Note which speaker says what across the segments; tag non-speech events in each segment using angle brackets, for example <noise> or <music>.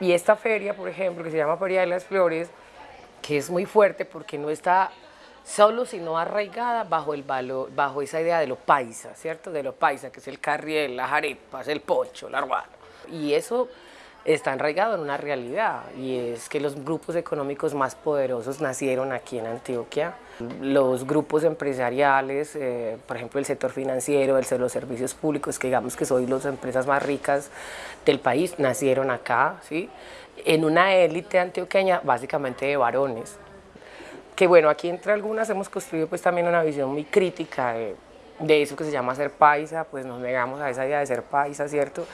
Speaker 1: Y esta feria, por ejemplo, que se llama Feria de las Flores, que es muy fuerte porque no está solo, sino arraigada bajo, esa idea de lo paisa, ¿cierto? De lo paisa, que es el carriel, las arepas, el poncho, la arruana. Y eso está arraigado en una realidad y es que los grupos económicos más poderosos nacieron aquí en Antioquia. Los grupos empresariales, eh, por ejemplo el sector financiero, el de los servicios públicos, que digamos que son las empresas más ricas del país, nacieron acá, ¿sí? en una élite antioqueña básicamente de varones. Que bueno, aquí entre algunas hemos construido pues también una visión muy crítica de, de eso que se llama ser paisa, pues nos negamos a esa idea de ser paisa, ¿cierto?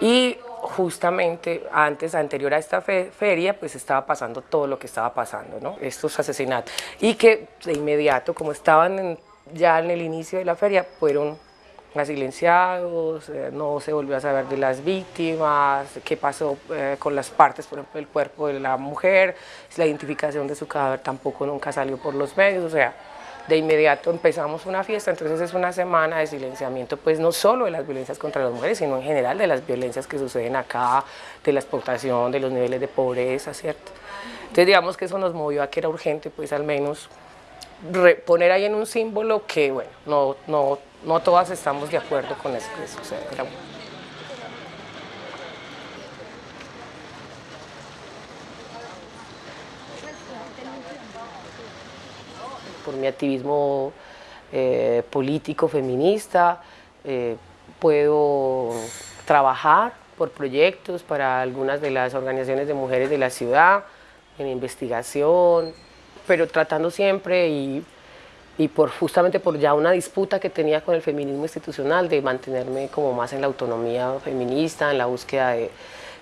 Speaker 1: Y justamente antes, anterior a esta feria, pues estaba pasando todo lo que estaba pasando, ¿no? Estos asesinatos. Y que de inmediato, como estaban ya en el inicio de la feria, fueron silenciados, eh, no se volvió a saber de las víctimas, qué pasó eh, con las partes, por ejemplo, del cuerpo de la mujer, la identificación de su cadáver tampoco nunca salió por los medios, o sea, de inmediato empezamos una fiesta, entonces es una semana de silenciamiento, pues no solo de las violencias contra las mujeres, sino en general de las violencias que suceden acá, de la explotación, de los niveles de pobreza, ¿cierto? Entonces digamos que eso nos movió a que era urgente, pues al menos poner ahí en un símbolo que, bueno, no, no, no todas estamos de acuerdo con eso que sucede. Por mi activismo eh, político feminista, eh, puedo trabajar por proyectos para algunas de las organizaciones de mujeres de la ciudad, en investigación, pero tratando siempre y, y por, justamente por ya una disputa que tenía con el feminismo institucional de mantenerme como más en la autonomía feminista, en la búsqueda de,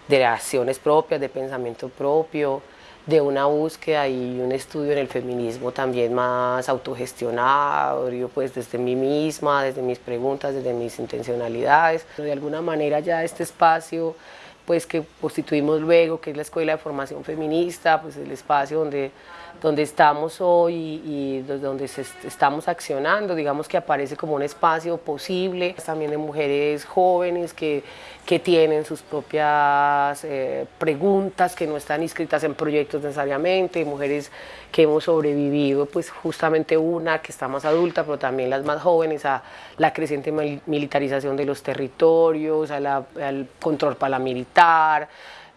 Speaker 1: de acciones propias, de pensamiento propio, de una búsqueda y un estudio en el feminismo también más autogestionado, pues desde mí misma, desde mis preguntas, desde mis intencionalidades. De alguna manera ya este espacio pues que constituimos luego, que es la Escuela de Formación Feminista, pues el espacio donde, donde estamos hoy y, donde estamos accionando, digamos que aparece como un espacio posible, también de mujeres jóvenes que, que tienen sus propias eh, preguntas, que no están inscritas en proyectos necesariamente, mujeres que hemos sobrevivido, pues justamente una que está más adulta, pero también las más jóvenes, a la creciente militarización de los territorios, al control paramilitar,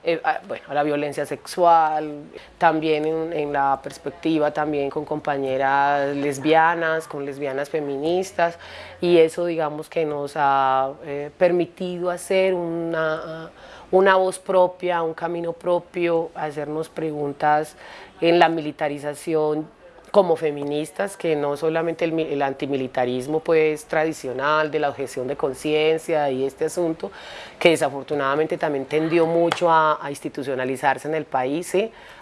Speaker 1: eh, a, bueno, a la violencia sexual, también en, la perspectiva también con compañeras lesbianas, con lesbianas feministas, y eso digamos que nos ha eh, permitido hacer una una voz propia, un camino propio, hacernos preguntas en la militarización como feministas, que no solamente el, antimilitarismo pues tradicional de la objeción de conciencia y este asunto, que desafortunadamente también tendió mucho a, institucionalizarse en el país,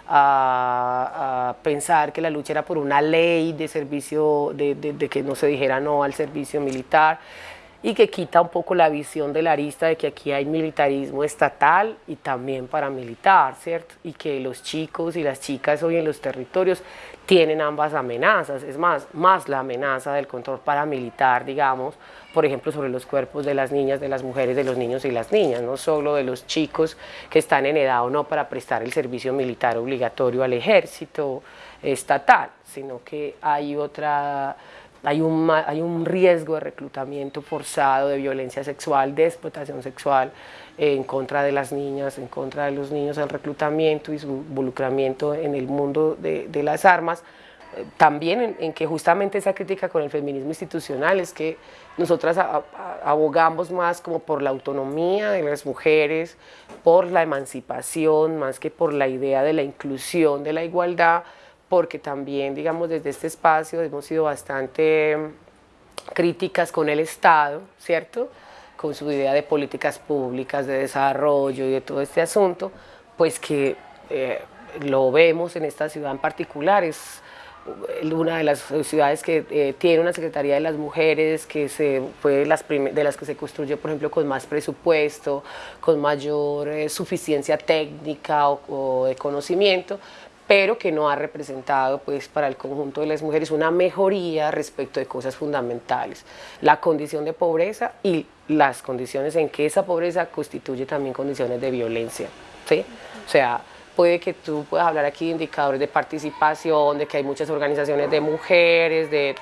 Speaker 1: a, pensar que la lucha era por una ley de servicio, de, de que no se dijera no al servicio militar, y que quita un poco la visión de la arista de que aquí hay militarismo estatal y también paramilitar, ¿cierto? Y que los chicos y las chicas hoy en los territorios tienen ambas amenazas, es más, más la amenaza del control paramilitar, digamos, por ejemplo, sobre los cuerpos de las niñas, de las mujeres, de los niños y las niñas, no solo de los chicos que están en edad o no para prestar el servicio militar obligatorio al ejército estatal, sino que hay otra hay un, hay un riesgo de reclutamiento forzado, de violencia sexual, de explotación sexual en contra de las niñas, en contra de los niños, el reclutamiento y su involucramiento en el mundo de, de las armas, eh, también en, que justamente esa crítica con el feminismo institucional es que nosotras abogamos más como por la autonomía de las mujeres, por la emancipación, más que por la idea de la inclusión, de la igualdad, porque también, digamos, desde este espacio hemos sido bastante mm, críticas con el Estado, ¿cierto? Con su idea de políticas públicas, de desarrollo y de todo este asunto, pues que eh, lo vemos en esta ciudad en particular, es una de las ciudades que eh, tiene una Secretaría de las Mujeres, que se, fue de las, de las que se construyó, por ejemplo, con más presupuesto, con mayor eh, suficiencia técnica o, o de conocimiento, pero que no ha representado pues, para el conjunto de las mujeres una mejoría respecto de cosas fundamentales, la condición de pobreza y las condiciones en que esa pobreza constituye también condiciones de violencia. ¿sí? O sea, puede que tú puedas hablar aquí de indicadores de participación, de que hay muchas organizaciones de mujeres, de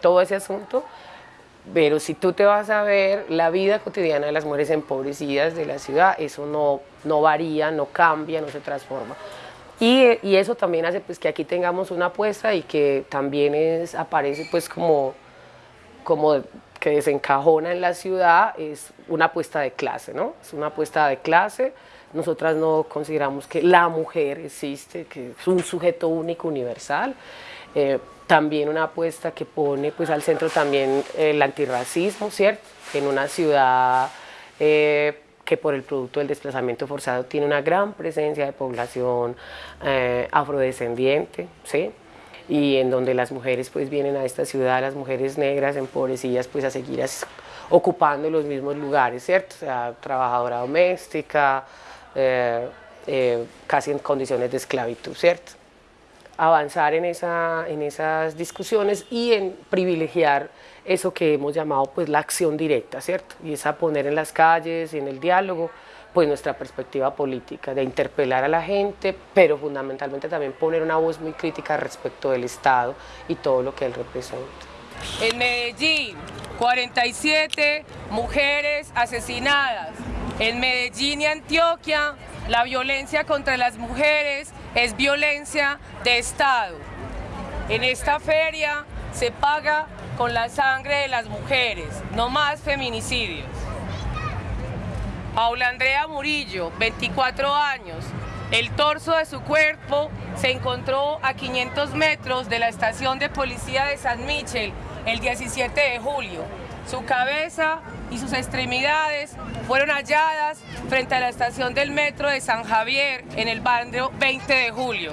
Speaker 1: todo ese asunto, pero si tú te vas a ver la vida cotidiana de las mujeres empobrecidas de la ciudad, eso no, no varía, no cambia, no se transforma. Y, eso también hace pues, que aquí tengamos una apuesta y que también es, aparece pues como, como que desencajona en la ciudad, es una apuesta de clase, ¿no? Es una apuesta de clase. Nosotras no consideramos que la mujer existe, que es un sujeto único, universal. Eh, también una apuesta que pone pues, al centro también el antirracismo, ¿cierto? En una ciudad eh, que por el producto del desplazamiento forzado tiene una gran presencia de población eh, afrodescendiente, ¿sí? y en donde las mujeres pues vienen a esta ciudad, las mujeres negras empobrecidas pues a seguir ocupando los mismos lugares, ¿cierto? O sea, trabajadora doméstica, eh, eh, casi en condiciones de esclavitud, ¿cierto? Avanzar en, esa, en esas discusiones y en privilegiar eso que hemos llamado pues la acción directa, ¿cierto? Y es a poner en las calles, en el diálogo, pues nuestra perspectiva política, de interpelar a la gente, pero fundamentalmente también poner una voz muy crítica respecto del Estado y todo lo que él representa.
Speaker 2: En Medellín, 47 mujeres asesinadas. En Medellín y Antioquia, la violencia contra las mujeres es violencia de Estado. En esta feria se paga con la sangre de las mujeres, no más feminicidios. Paula Andrea Murillo, 24 años. El torso de su cuerpo se encontró a 500 metros de la estación de policía de San Michel el 17 de julio. Su cabeza y sus extremidades fueron halladas frente a la estación del metro de San Javier en el barrio 20 de julio.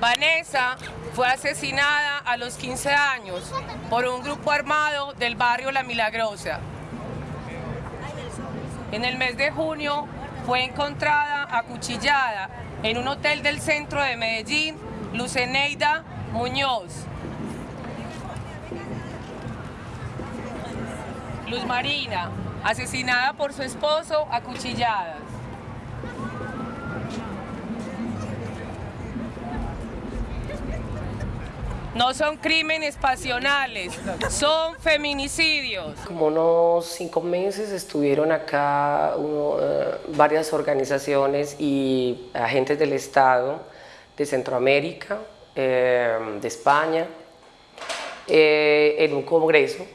Speaker 2: Vanessa fue asesinada a los 15 años por un grupo armado del barrio La Milagrosa. En el mes de junio fue encontrada acuchillada en un hotel del centro de Medellín, Luceneida Muñoz. Luz Marina, asesinada por su esposo, acuchillada. No son crímenes pasionales, son feminicidios.
Speaker 1: Como unos cinco meses estuvieron acá eh, varias organizaciones y agentes del Estado de Centroamérica, eh, de España, eh, en un congreso.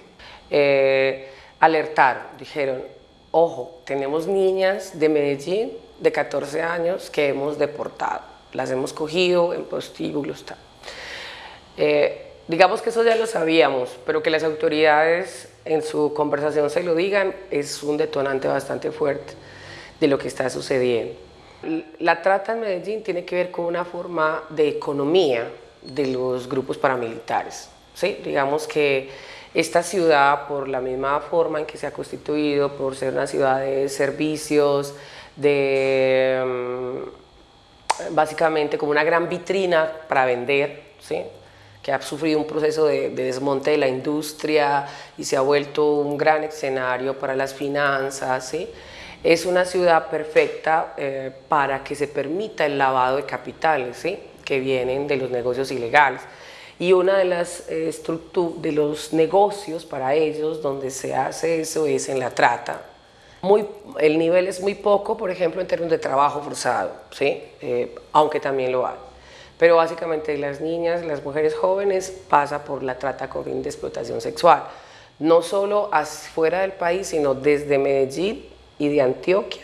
Speaker 1: Alertaron, dijeron, ojo, tenemos niñas de Medellín de 14 años que hemos deportado, las hemos cogido en prostíbulos, tal. Eh, digamos que eso ya lo sabíamos, pero que las autoridades en su conversación se lo digan es un detonante bastante fuerte de lo que está sucediendo. La trata en Medellín tiene que ver con una forma de economía de los grupos paramilitares. ¿sí? Digamos que esta ciudad, por la misma forma en que se ha constituido, por ser una ciudad de servicios, de mm, básicamente como una gran vitrina para vender, ¿sí? que ha sufrido un proceso de, desmonte de la industria y se ha vuelto un gran escenario para las finanzas. ¿sí? Es una ciudad perfecta eh, para que se permita el lavado de capitales ¿sí? que vienen de los negocios ilegales. Y una de las eh, de los negocios para ellos donde se hace eso es en la trata. Muy, el nivel es muy poco, por ejemplo, en términos de trabajo forzado, ¿sí? Eh, aunque también lo hay pero básicamente las niñas, las mujeres jóvenes pasa por la trata con de explotación sexual, no solo fuera del país, sino desde Medellín y de Antioquia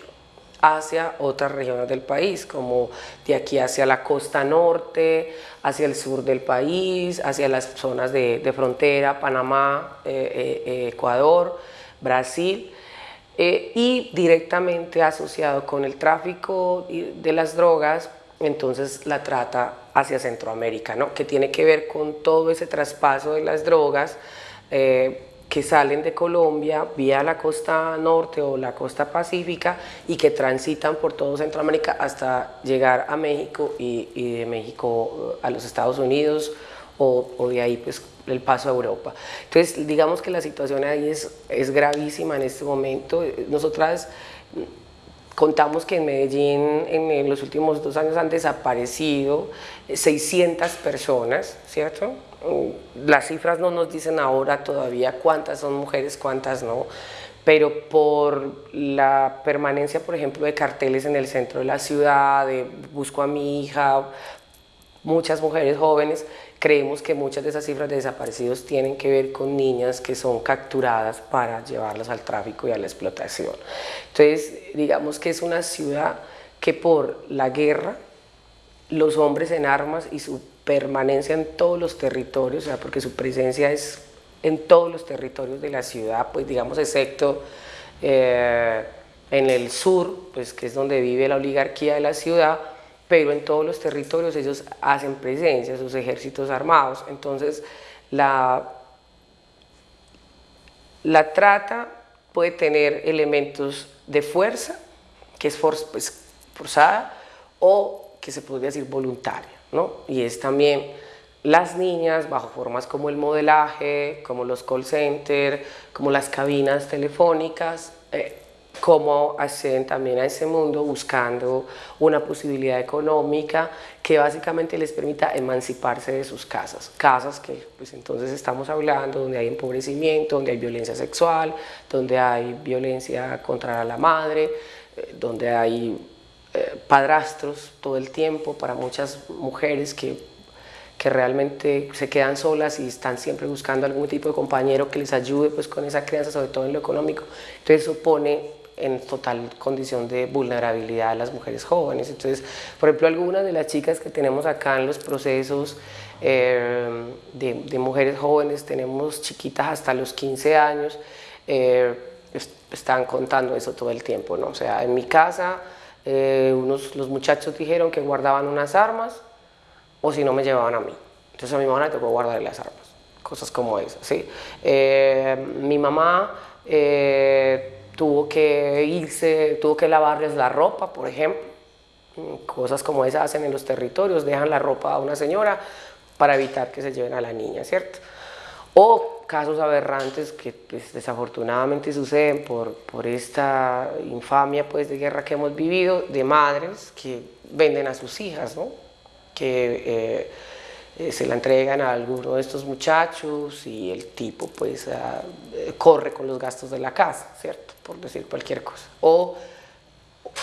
Speaker 1: hacia otras regiones del país, como de aquí hacia la costa norte, hacia el sur del país, hacia las zonas de, frontera, Panamá, eh, eh, Ecuador, Brasil, eh, y directamente asociado con el tráfico de las drogas, entonces la trata hacia Centroamérica, ¿no? que tiene que ver con todo ese traspaso de las drogas eh, que salen de Colombia vía la costa norte o la costa pacífica y que transitan por todo Centroamérica hasta llegar a México y, de México a los Estados Unidos o, de ahí pues el paso a Europa. Entonces digamos que la situación ahí es, es gravísima en este momento. Nosotras Contamos que en Medellín en los últimos dos años han desaparecido 600 personas, ¿cierto? Las cifras no nos dicen ahora todavía cuántas son mujeres, cuántas no, pero por la permanencia, por ejemplo, de carteles en el centro de la ciudad, de busco a mi hija, muchas mujeres jóvenes, creemos que muchas de esas cifras de desaparecidos tienen que ver con niñas que son capturadas para llevarlas al tráfico y a la explotación. Entonces, digamos que es una ciudad que por la guerra, los hombres en armas y su permanencia en todos los territorios, o sea, porque su presencia es en todos los territorios de la ciudad, pues digamos, excepto eh, en el sur, pues que es donde vive la oligarquía de la ciudad, pero en todos los territorios ellos hacen presencia, sus ejércitos armados. Entonces, la, la trata puede tener elementos de fuerza, que es pues, forzada, o que se podría decir voluntaria, ¿no? Y es también las niñas bajo formas como el modelaje, como los call centers, como las cabinas telefónicas, eh, cómo acceden también a ese mundo buscando una posibilidad económica que básicamente les permita emanciparse de sus casas. Casas que pues entonces estamos hablando donde hay empobrecimiento, donde hay violencia sexual, donde hay violencia contra la madre, eh, donde hay eh, padrastros todo el tiempo para muchas mujeres que que realmente se quedan solas y están siempre buscando algún tipo de compañero que les ayude pues con esa crianza, sobre todo en lo económico. Entonces eso pone en total condición de vulnerabilidad a las mujeres jóvenes. Entonces, por ejemplo, algunas de las chicas que tenemos acá en los procesos eh, de, mujeres jóvenes, tenemos chiquitas hasta los 15 años, eh, están contando eso todo el tiempo, ¿no? O sea, en mi casa, eh, unos, los muchachos dijeron que guardaban unas armas o si no me llevaban a mí. Entonces a mi mamá le tocó guardar las armas, cosas como esas, ¿sí? mi mamá tuvo que irse, tuvo que lavarles la ropa, por ejemplo. Cosas como esas hacen en los territorios, dejan la ropa a una señora para evitar que se lleven a la niña, ¿cierto? O casos aberrantes que pues, desafortunadamente suceden por, por esta infamia pues, de guerra que hemos vivido, de madres que venden a sus hijas, ¿no? que eh, eh, se la entregan a alguno de estos muchachos y el tipo pues eh, corre con los gastos de la casa, ¿cierto? Por decir cualquier cosa. O,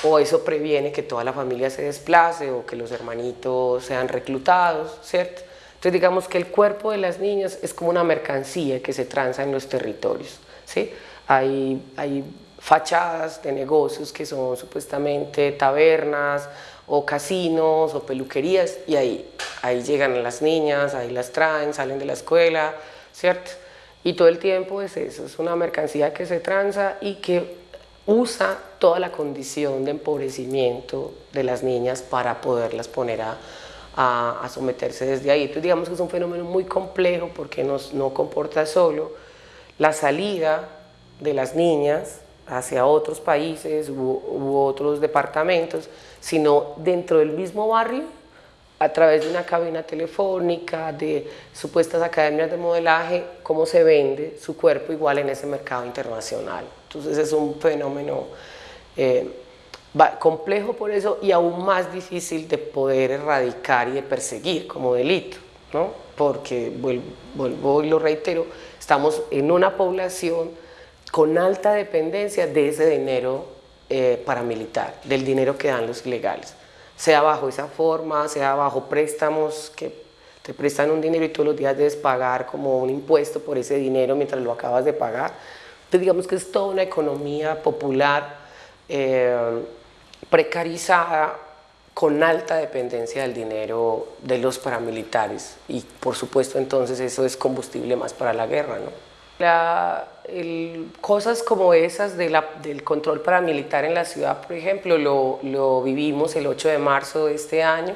Speaker 1: o eso previene que toda la familia se desplace o que los hermanitos sean reclutados, ¿cierto? Entonces digamos que el cuerpo de las niñas es como una mercancía que se transa en los territorios, ¿sí? Hay, hay fachadas de negocios que son supuestamente tabernas o casinos o peluquerías y ahí, ahí llegan las niñas, ahí las traen, salen de la escuela, ¿cierto? Y todo el tiempo es eso, es una mercancía que se tranza y que usa toda la condición de empobrecimiento de las niñas para poderlas poner a, a, someterse desde ahí. Entonces digamos que es un fenómeno muy complejo porque nos, no comporta solo la salida de las niñas hacia otros países u, otros departamentos, sino dentro del mismo barrio, a través de una cabina telefónica, de supuestas academias de modelaje, cómo se vende su cuerpo igual en ese mercado internacional. Entonces es un fenómeno eh, complejo por eso y aún más difícil de poder erradicar y de perseguir como delito, ¿no? porque, vuelvo, vuelvo y lo reitero, estamos en una población con alta dependencia de ese dinero eh, paramilitar, del dinero que dan los ilegales, sea bajo esa forma, sea bajo préstamos que te prestan un dinero y todos los días debes pagar como un impuesto por ese dinero mientras lo acabas de pagar. Entonces digamos que es toda una economía popular eh, precarizada con alta dependencia del dinero de los paramilitares y por supuesto entonces eso es combustible más para la guerra. ¿no? La, cosas como esas del control paramilitar en la ciudad, por ejemplo, lo, lo vivimos el 8 de marzo de este año,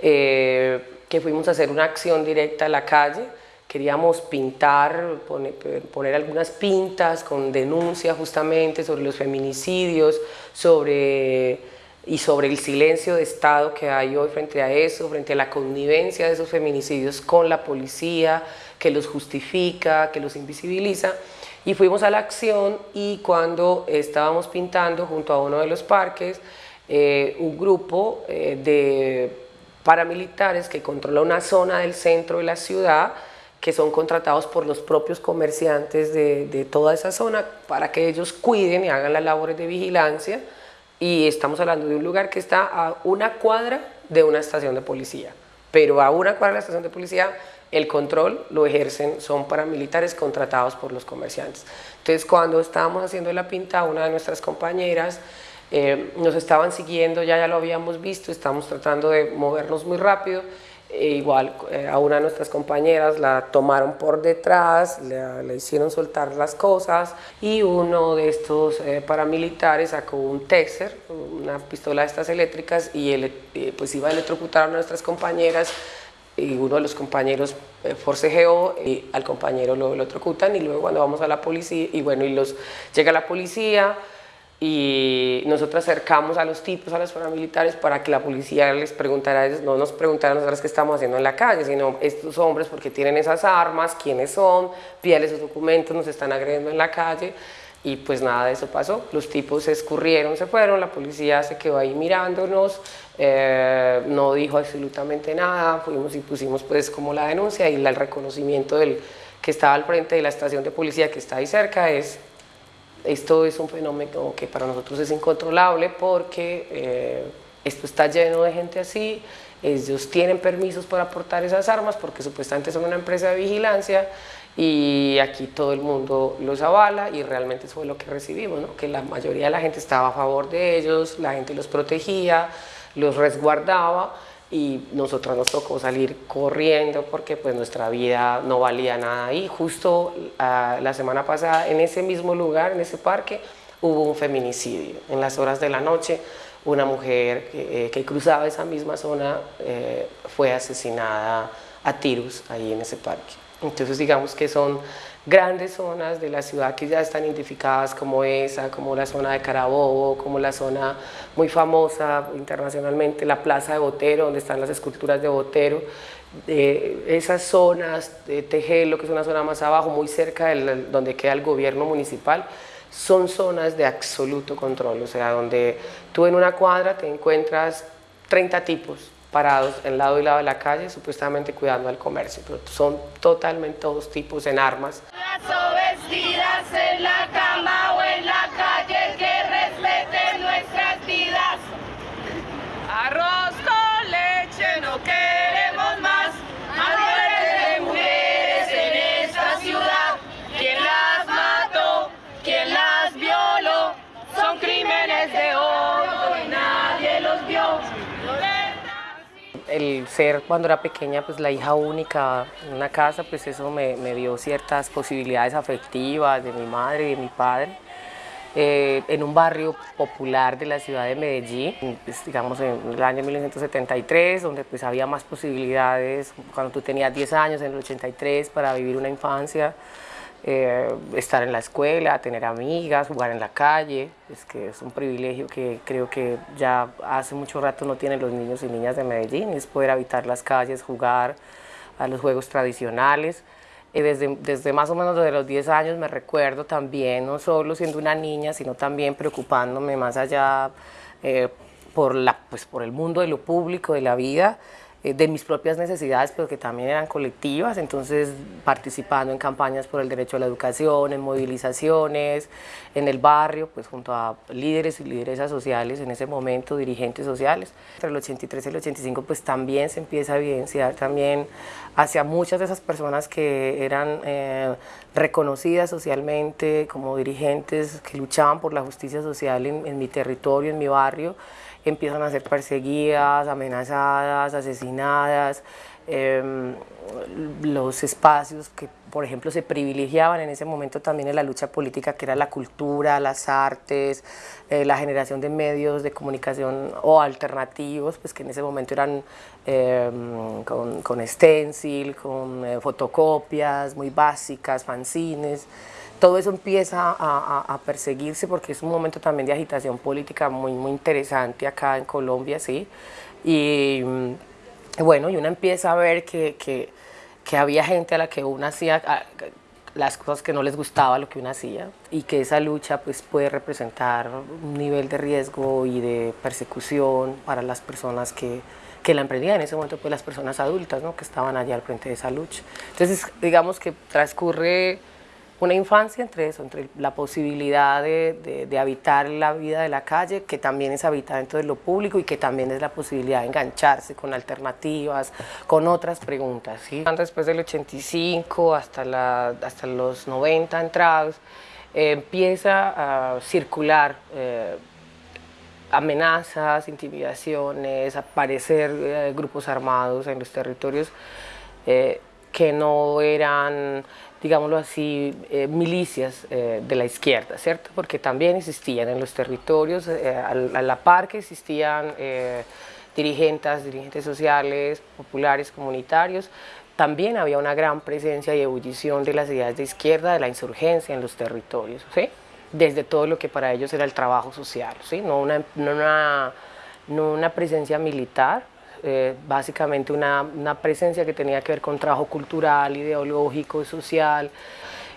Speaker 1: eh, que fuimos a hacer una acción directa a la calle, queríamos pintar, poner, algunas pintas con denuncia justamente sobre los feminicidios, sobre, y sobre el silencio de Estado que hay hoy frente a eso, frente a la connivencia de esos feminicidios con la policía, que los justifica, que los invisibiliza, Y fuimos a la acción y cuando estábamos pintando junto a uno de los parques, eh, un grupo eh, de paramilitares que controla una zona del centro de la ciudad que son contratados por los propios comerciantes de, de, toda esa zona para que ellos cuiden y hagan las labores de vigilancia y estamos hablando de un lugar que está a una cuadra de una estación de policía pero a una cuadra de la estación de policía el control lo ejercen, son paramilitares contratados por los comerciantes. Entonces cuando estábamos haciendo la pinta, una de nuestras compañeras eh, nos estaban siguiendo, ya, ya lo habíamos visto, estamos tratando de movernos muy rápido, e igual eh, a una de nuestras compañeras la tomaron por detrás, le, hicieron soltar las cosas y uno de estos eh, paramilitares sacó un Texer, una pistola de estas eléctricas y él, pues iba a electrocutar a nuestras compañeras y uno de los compañeros forcejeó y al compañero lo electrocutan y luego cuando vamos a la policía y bueno y los llega la policía y nosotros acercamos a los tipos, a los paramilitares, para que la policía les preguntara no nos preguntara a nosotros qué estamos haciendo en la calle, sino estos hombres porque tienen esas armas, quiénes son, pídale sus documentos, nos están agrediendo en la calle, y pues nada de eso pasó, los tipos se escurrieron, se fueron, la policía se quedó ahí mirándonos, eh, no dijo absolutamente nada, fuimos y pusimos pues como la denuncia y el reconocimiento del que estaba al frente de la estación de policía que está ahí cerca es esto es un fenómeno que para nosotros es incontrolable porque eh, esto está lleno de gente así, ellos tienen permisos para aportar esas armas porque supuestamente son una empresa de vigilancia y aquí todo el mundo los avala y realmente eso fue lo que recibimos, que la mayoría de la gente estaba a favor de ellos, la gente los protegía, los resguardaba y nosotros nos tocó salir corriendo porque pues nuestra vida no valía nada y justo ah, la semana pasada en ese mismo lugar, en ese parque, hubo un feminicidio. En las horas de la noche una mujer que, eh, cruzaba esa misma zona eh, fue asesinada a tiros ahí en ese parque. Entonces digamos que son grandes zonas de la ciudad que ya están identificadas como esa, como la zona de Carabobo, como la zona muy famosa internacionalmente, la Plaza de Botero, donde están las esculturas de Botero, esas zonas de Tejelo, que es una zona más abajo, muy cerca de donde queda el gobierno municipal, son zonas de absoluto control, o sea, donde tú en una cuadra te encuentras 30 tipos, parados en lado y lado de la calle, supuestamente cuidando al comercio, pero son totalmente todos tipos en armas.
Speaker 3: Las vestidas en la cama o en la calle que respeten nuestras vidas. Arroz con leche no queremos más. Mujeres de mujeres en esta ciudad. ¿Quién las mató? ¿Quién las violó? Son crímenes de odio y nadie los vio
Speaker 1: el ser cuando era pequeña pues la hija única en una casa pues eso me, dio ciertas posibilidades afectivas de mi madre y de mi padre. Eh, en un barrio popular de la ciudad de Medellín, pues, digamos en el año 1973, donde pues había más posibilidades, cuando tú tenías 10 años, en el 83, para vivir una infancia, eh, estar en la escuela, tener amigas, jugar en la calle, es que es un privilegio que creo que ya hace mucho rato no tienen los niños y niñas de Medellín, es poder habitar las calles, jugar a los juegos tradicionales. Y desde, desde más o menos desde los 10 años me recuerdo también, no solo siendo una niña, sino también preocupándome más allá eh, por, la, pues por el mundo de lo público, de la vida, eh, de mis propias necesidades, pero que también eran colectivas, entonces participando en campañas por el derecho a la educación, en movilizaciones, en el barrio, pues junto a líderes y lideresas sociales en ese momento, dirigentes sociales. Entre el 83 y el 85 pues también se empieza a evidenciar también hacia muchas de esas personas que eran eh, reconocidas socialmente como dirigentes que luchaban por la justicia social en, en mi territorio, en mi barrio, empiezan a ser perseguidas, amenazadas, asesinadas, em, los espacios que, por ejemplo, se privilegiaban en ese momento también en la lucha política, que era la cultura, las artes, eh, la generación de medios de comunicación o alternativos, pues que en ese momento eran em, con, con stencil, con eh, fotocopias muy básicas, fanzines, todo eso empieza a, perseguirse porque es un momento también de agitación política muy, muy interesante acá en Colombia, ¿sí? Y bueno, y uno empieza a ver que, que, había gente a la que uno hacía, las cosas que no les gustaba lo que uno hacía y que esa lucha pues puede representar un nivel de riesgo y de persecución para las personas que, que la emprendían en ese momento pues las personas adultas ¿no? que estaban allá al frente de esa lucha. Entonces digamos que transcurre una infancia entre eso, entre la posibilidad de, de, habitar la vida de la calle, que también es habitar dentro de lo público y que también es la posibilidad de engancharse con alternativas, con otras preguntas. ¿sí? Después del 85 hasta, la, hasta los 90 entrados, eh, empieza a circular eh, amenazas, intimidaciones, aparecer eh, grupos armados en los territorios que no eran digámoslo así, eh, milicias eh, de la izquierda, ¿cierto? Porque también existían en los territorios, eh, a, la par que existían dirigentes, dirigentes sociales, populares, comunitarios, también había una gran presencia y ebullición de las ideas de izquierda, de la insurgencia en los territorios, ¿sí? Desde todo lo que para ellos era el trabajo social, ¿sí? No una, no una, no una presencia militar, eh, básicamente una, una, presencia que tenía que ver con trabajo cultural, ideológico, social,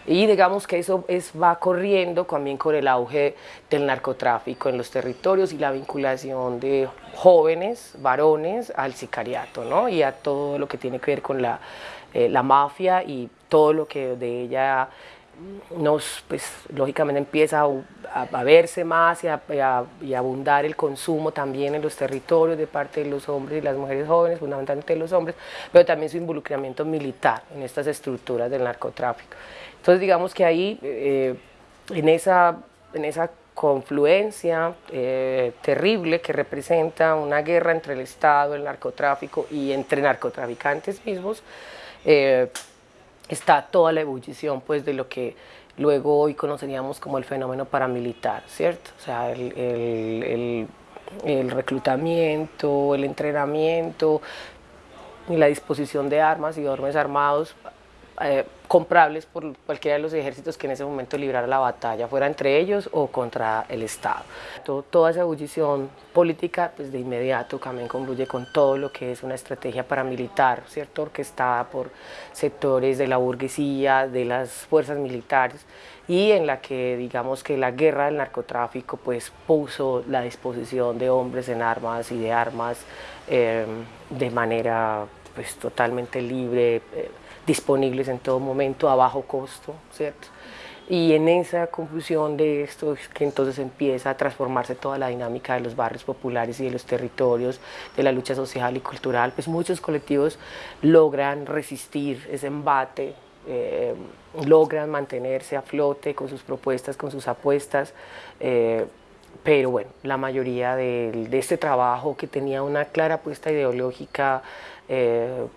Speaker 1: y digamos que eso es, va corriendo también con el auge del narcotráfico en los territorios y la vinculación de jóvenes, varones, al sicariato, ¿no? y a todo lo que tiene que ver con la, eh, la mafia y todo lo que de ella nos, pues, lógicamente empieza a, verse más y a, abundar el consumo también en los territorios de parte de los hombres y las mujeres jóvenes, fundamentalmente de los hombres, pero también su involucramiento militar en estas estructuras del narcotráfico. Entonces digamos que ahí, eh, en, esa, en esa confluencia eh, terrible que representa una guerra entre el Estado, el narcotráfico y entre narcotraficantes mismos, eh, está toda la ebullición pues, de lo que luego hoy conoceríamos como el fenómeno paramilitar, ¿cierto? O sea, el, reclutamiento, el entrenamiento y la disposición de armas y hombres armados eh, comprables por cualquiera de los ejércitos que en ese momento librara la batalla, fuera entre ellos o contra el Estado. toda esa ebullición política pues de inmediato también concluye con todo lo que es una estrategia paramilitar, ¿cierto? orquestada por sectores de la burguesía, de las fuerzas militares y en la que digamos que la guerra del narcotráfico pues puso la disposición de hombres en armas y de armas eh, de manera pues totalmente libre, eh, disponibles en todo momento a bajo costo, ¿cierto? Y en esa confusión de esto es que entonces empieza a transformarse toda la dinámica de los barrios populares y de los territorios, de la lucha social y cultural, pues muchos colectivos logran resistir ese embate, eh, logran mantenerse a flote con sus propuestas, con sus apuestas, eh, pero bueno, la mayoría de, este trabajo que tenía una clara apuesta ideológica eh,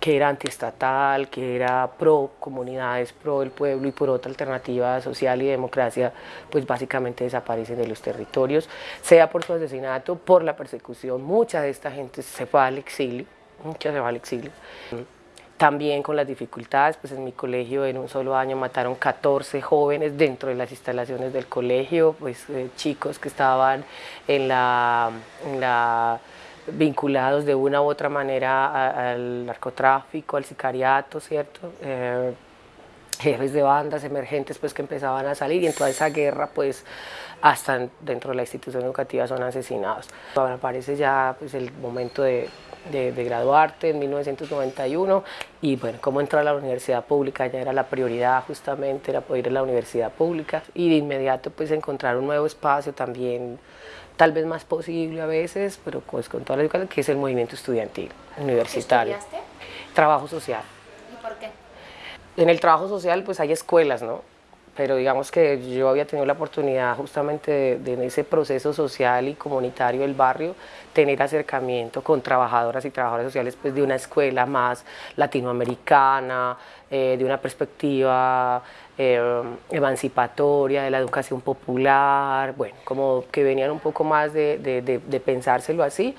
Speaker 1: que era antiestatal, que era pro comunidades, pro el pueblo y por otra alternativa social y democracia, pues básicamente desaparecen de los territorios, sea por su asesinato, por la persecución, mucha de esta gente se fue al exilio, mucha se fue al exilio. También con las dificultades, pues en mi colegio en un solo año mataron 14 jóvenes dentro de las instalaciones del colegio, pues eh, chicos que estaban en la vinculados de una u otra manera al narcotráfico, al sicariato, ¿cierto? Eh, jefes de bandas emergentes pues que empezaban a salir y en toda esa guerra pues hasta dentro de la institución educativa son asesinados. Ahora parece ya pues el momento de, de, graduarte en 1991 y bueno, cómo entrar a la universidad pública ya era la prioridad justamente, era poder ir a la universidad pública y de inmediato pues encontrar un nuevo espacio también tal vez más posible a veces, pero pues con toda la educación, que es el movimiento estudiantil universitario.
Speaker 4: ¿Qué estudiaste?
Speaker 1: Trabajo social.
Speaker 4: ¿Y por qué?
Speaker 1: En el trabajo social pues hay escuelas, ¿no? Pero digamos que yo había tenido la oportunidad justamente de, en ese proceso social y comunitario del barrio tener acercamiento con trabajadoras y trabajadores sociales pues de una escuela más latinoamericana, eh, de una perspectiva eh, emancipatoria, de la educación popular, bueno, como que venían un poco más de, de, pensárselo así.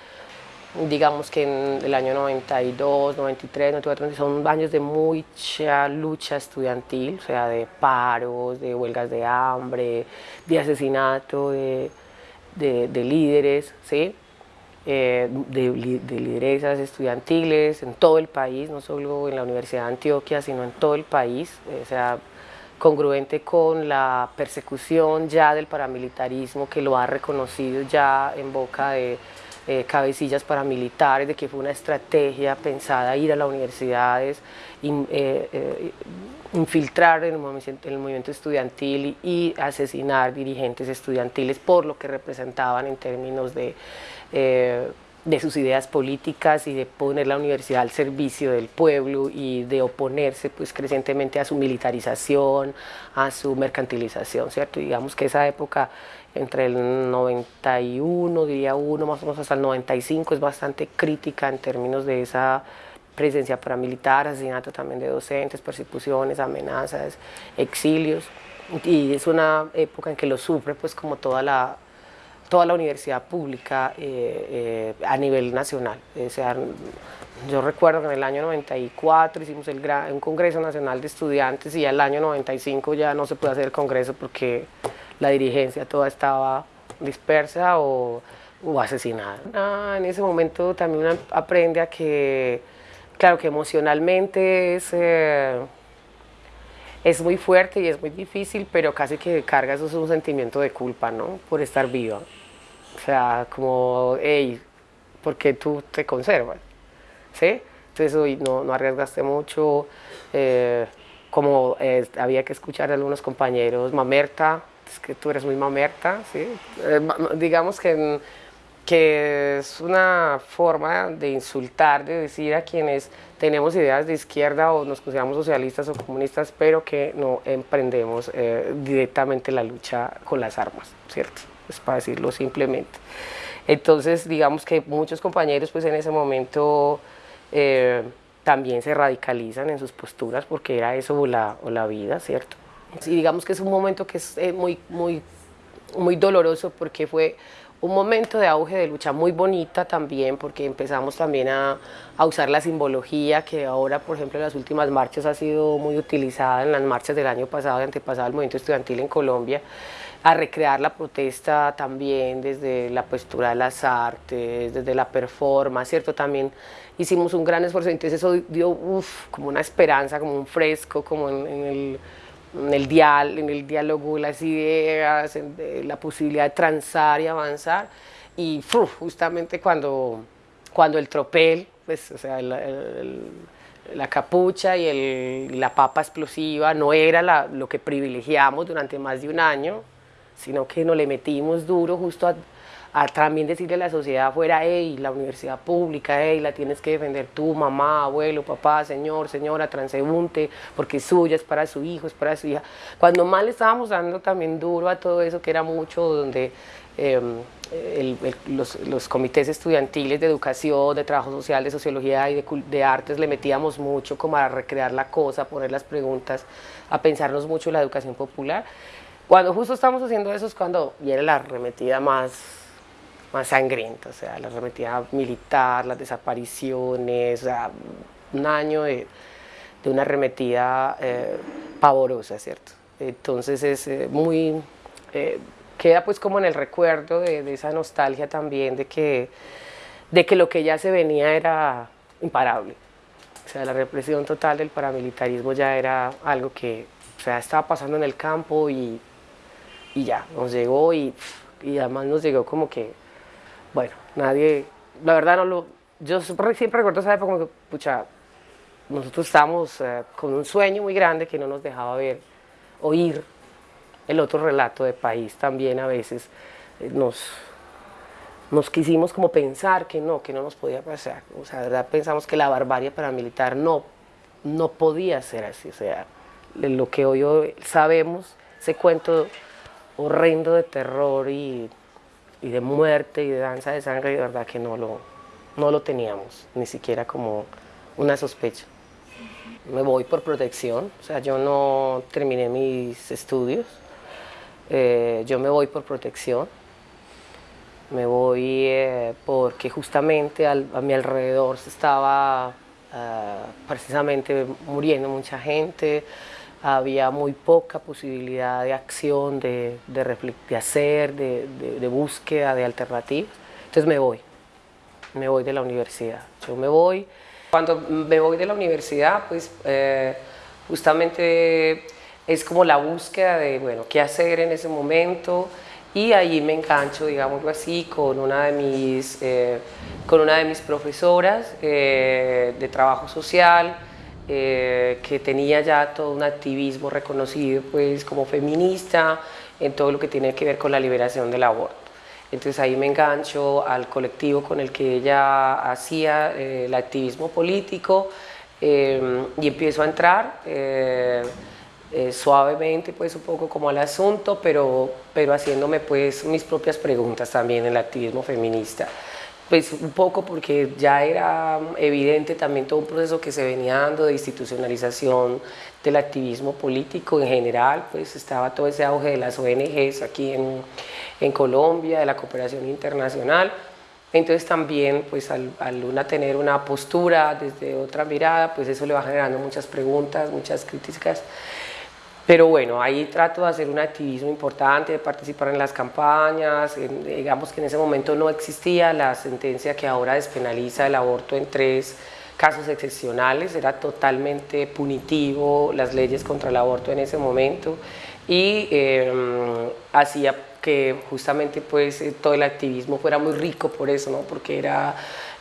Speaker 1: Digamos que en el año 92, 93, 94, son años de mucha lucha estudiantil, o sea, de paros, de huelgas de hambre, de asesinato de, líderes, ¿sí? Eh, de, lideresas estudiantiles en todo el país, no solo en la Universidad de Antioquia, sino en todo el país. O sea, congruente con la persecución ya del paramilitarismo que lo ha reconocido ya en boca de eh, cabecillas paramilitares, de que fue una estrategia pensada ir a las universidades, eh, eh, infiltrar en el, movimiento, estudiantil y, asesinar dirigentes estudiantiles por lo que representaban en términos de, de sus ideas políticas y de poner la universidad al servicio del pueblo y de oponerse pues crecientemente a su militarización, a su mercantilización, ¿cierto? digamos que esa época entre el 91, diría uno, más o menos hasta el 95, es bastante crítica en términos de esa presencia paramilitar, asesinato también de docentes, persecuciones, amenazas, exilios, y es una época en que lo sufre pues como toda la, toda la universidad pública eh, eh, a nivel nacional. O sea, yo recuerdo que en el año 94 hicimos el un Congreso Nacional de Estudiantes y al año 95 ya no se puede hacer el Congreso porque la dirigencia toda estaba dispersa o, asesinada. Ah, en ese momento también aprende a que, claro que emocionalmente es, eh, es muy fuerte y es muy difícil, pero casi que carga eso es un sentimiento de culpa, ¿no? Por estar viva. O sea, como, hey, ¿por qué tú te conservas? ¿Sí? Entonces hoy no, no arriesgaste mucho, eh, como eh, había que escuchar a algunos compañeros, mamerta, es que tú eres muy mamerta, ¿sí? Eh, digamos que, que es una forma de insultar, de decir a quienes tenemos ideas de izquierda o nos consideramos socialistas o comunistas, pero que no emprendemos eh, directamente la lucha con las armas, ¿cierto? Es para decirlo simplemente. Entonces, digamos que muchos compañeros pues en ese momento eh, también se radicalizan en sus posturas porque era eso o la, o la vida, ¿cierto? Y digamos que es un momento que es eh, muy, muy, muy doloroso porque fue un momento de auge de lucha muy bonita también porque empezamos también a, usar la simbología que ahora, por ejemplo, en las últimas marchas ha sido muy utilizada en las marchas del año pasado y antepasado del movimiento estudiantil en Colombia, a recrear la protesta también desde la postura de las artes, desde la performance, ¿cierto? También hicimos un gran esfuerzo, entonces eso dio uf, como una esperanza, como un fresco, como en el en el, dial, en el diálogo, las ideas, la posibilidad de transar y avanzar. Y justamente cuando, cuando el tropel, pues, o sea, la capucha y el, la papa explosiva no era lo que privilegiamos durante más de un año, sino que nos le metimos duro justo a a también decirle a la sociedad afuera, hey, la universidad pública, hey, la tienes que defender tú, mamá, abuelo, papá, señor, señora, transeúnte, porque es suya, es para su hijo, es para su hija. Cuando más le estábamos dando también duro a todo eso, que era mucho donde em, los, comités estudiantiles de educación, de trabajo social, de sociología y de, artes le metíamos mucho como a recrear la cosa, poner las preguntas, a pensarnos mucho en la educación popular. Cuando justo estamos haciendo eso es cuando viene la arremetida más más sangrienta, o sea, la arremetida militar, las desapariciones, o sea, un año de, de una arremetida eh, pavorosa, ¿cierto? Entonces es eh, muy, eh, queda pues como en el recuerdo de, de, esa nostalgia también de que, de que lo que ya se venía era imparable. O sea, la represión total del paramilitarismo ya era algo que o sea, estaba pasando en el campo y, y ya, nos llegó y, y además nos llegó como que bueno, nadie, la verdad no lo, yo siempre recuerdo esa época como que, pucha, nosotros estábamos eh, con un sueño muy grande que no nos dejaba ver, oír el otro relato de país también a veces eh, nos, nos quisimos como pensar que no, que no nos podía pasar, o sea, verdad pensamos que la barbarie paramilitar no, no podía ser así, o sea, lo que hoy sabemos, ese cuento horrendo de terror y y de muerte y de danza de sangre, de verdad que no lo, no lo teníamos, ni siquiera como una sospecha. Me voy por protección, o sea, yo no terminé mis estudios, eh, yo me voy por protección, me voy eh, porque justamente a mi alrededor se estaba eh, precisamente muriendo mucha gente, había muy poca posibilidad de acción, de, de, hacer, de, de, búsqueda de alternativas. Entonces me voy, me voy de la universidad. Yo me voy, cuando me voy de la universidad, pues eh, justamente es como la búsqueda de, bueno, qué hacer en ese momento y ahí me engancho, digámoslo así, con una de mis, eh, con una de mis profesoras eh, de trabajo social, eh, que tenía ya todo un activismo reconocido pues, como feminista en todo lo que tiene que ver con la liberación del aborto. Entonces ahí me engancho al colectivo con el que ella hacía el activismo político y empiezo a entrar eh, suavemente, pues un poco como al asunto, pero, pero haciéndome pues mis propias preguntas también en el activismo feminista. Pues un poco porque ya era evidente también todo un proceso que se venía dando de institucionalización del activismo político en general, pues estaba todo ese auge de las ONGs aquí en, Colombia, de la cooperación internacional, entonces también, pues al, al, una tener una postura desde otra mirada, pues eso le va generando muchas preguntas, muchas críticas pero bueno, ahí trato de hacer un activismo importante, de participar en las campañas, digamos que en ese momento no existía la sentencia que ahora despenaliza el aborto en tres casos excepcionales, era totalmente punitivo las leyes contra el aborto en ese momento y em, hacía que justamente pues eh, todo el activismo fuera muy rico por eso, ¿no? porque era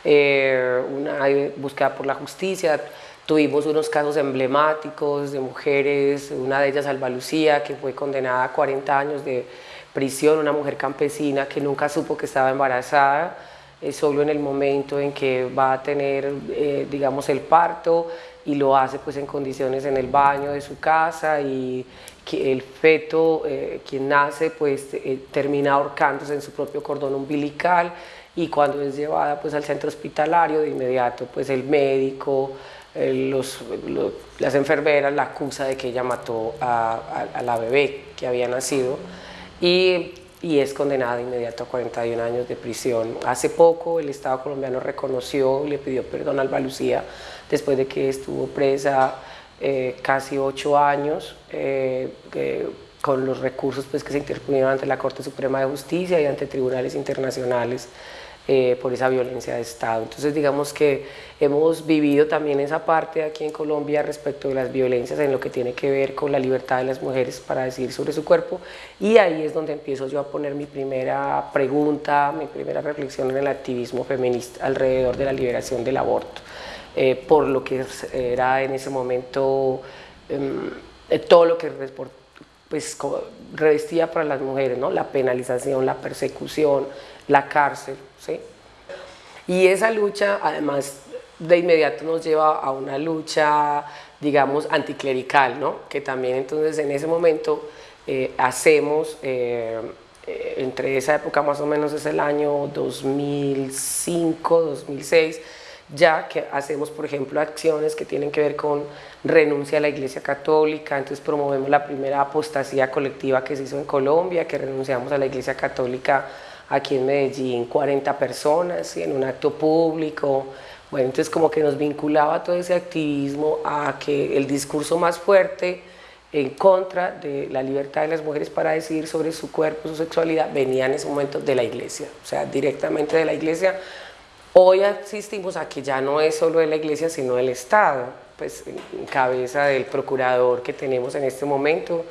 Speaker 1: eh, una búsqueda por la justicia, Tuvimos unos casos emblemáticos de mujeres, una de ellas Alba Lucía, que fue condenada a 40 años de prisión, una mujer campesina que nunca supo que estaba embarazada, eh, solo en el momento en que va a tener, eh, digamos, el parto y lo hace pues en condiciones en el baño de su casa y que el feto, eh, quien nace, pues termina ahorcándose en su propio cordón umbilical y cuando es llevada pues al centro hospitalario de inmediato pues el médico, los, las enfermeras la acusa de que ella mató a, la bebé que había nacido y, y, es condenada de inmediato a 41 años de prisión. Hace poco el Estado colombiano reconoció y le pidió perdón a Alba Lucía después de que estuvo presa eh, casi ocho años eh, con los recursos pues, que se interponieron ante la Corte Suprema de Justicia y ante tribunales internacionales eh, por esa violencia de Estado. Entonces digamos que hemos vivido también esa parte aquí en Colombia respecto de las violencias en lo que tiene que ver con la libertad de las mujeres para decidir sobre su cuerpo y ahí es donde empiezo yo a poner mi primera pregunta, mi primera reflexión en el activismo feminista alrededor de la liberación del aborto, eh, por lo que era en ese momento em, eh, todo lo que pues, revestía para las mujeres, ¿no? la penalización, la persecución, la cárcel. Y esa lucha, además, de inmediato nos lleva a una lucha, digamos, anticlerical, ¿no? que también entonces en ese momento eh, hacemos, eh, eh, entre esa época más o menos es el año 2005, 2006, ya que hacemos, por ejemplo, acciones que tienen que ver con renuncia a la Iglesia Católica, entonces promovemos la primera apostasía colectiva que se hizo en Colombia, que renunciamos a la Iglesia Católica aquí en Medellín 40 personas en un acto público. Bueno, entonces como que nos vinculaba todo ese activismo a que el discurso más fuerte en contra de la libertad de las mujeres para decidir sobre su cuerpo, su sexualidad, venía en ese momento de la iglesia, o sea, directamente de la iglesia. Hoy asistimos a que ya no es solo de la iglesia, sino del Estado, pues en cabeza del procurador que tenemos en este momento,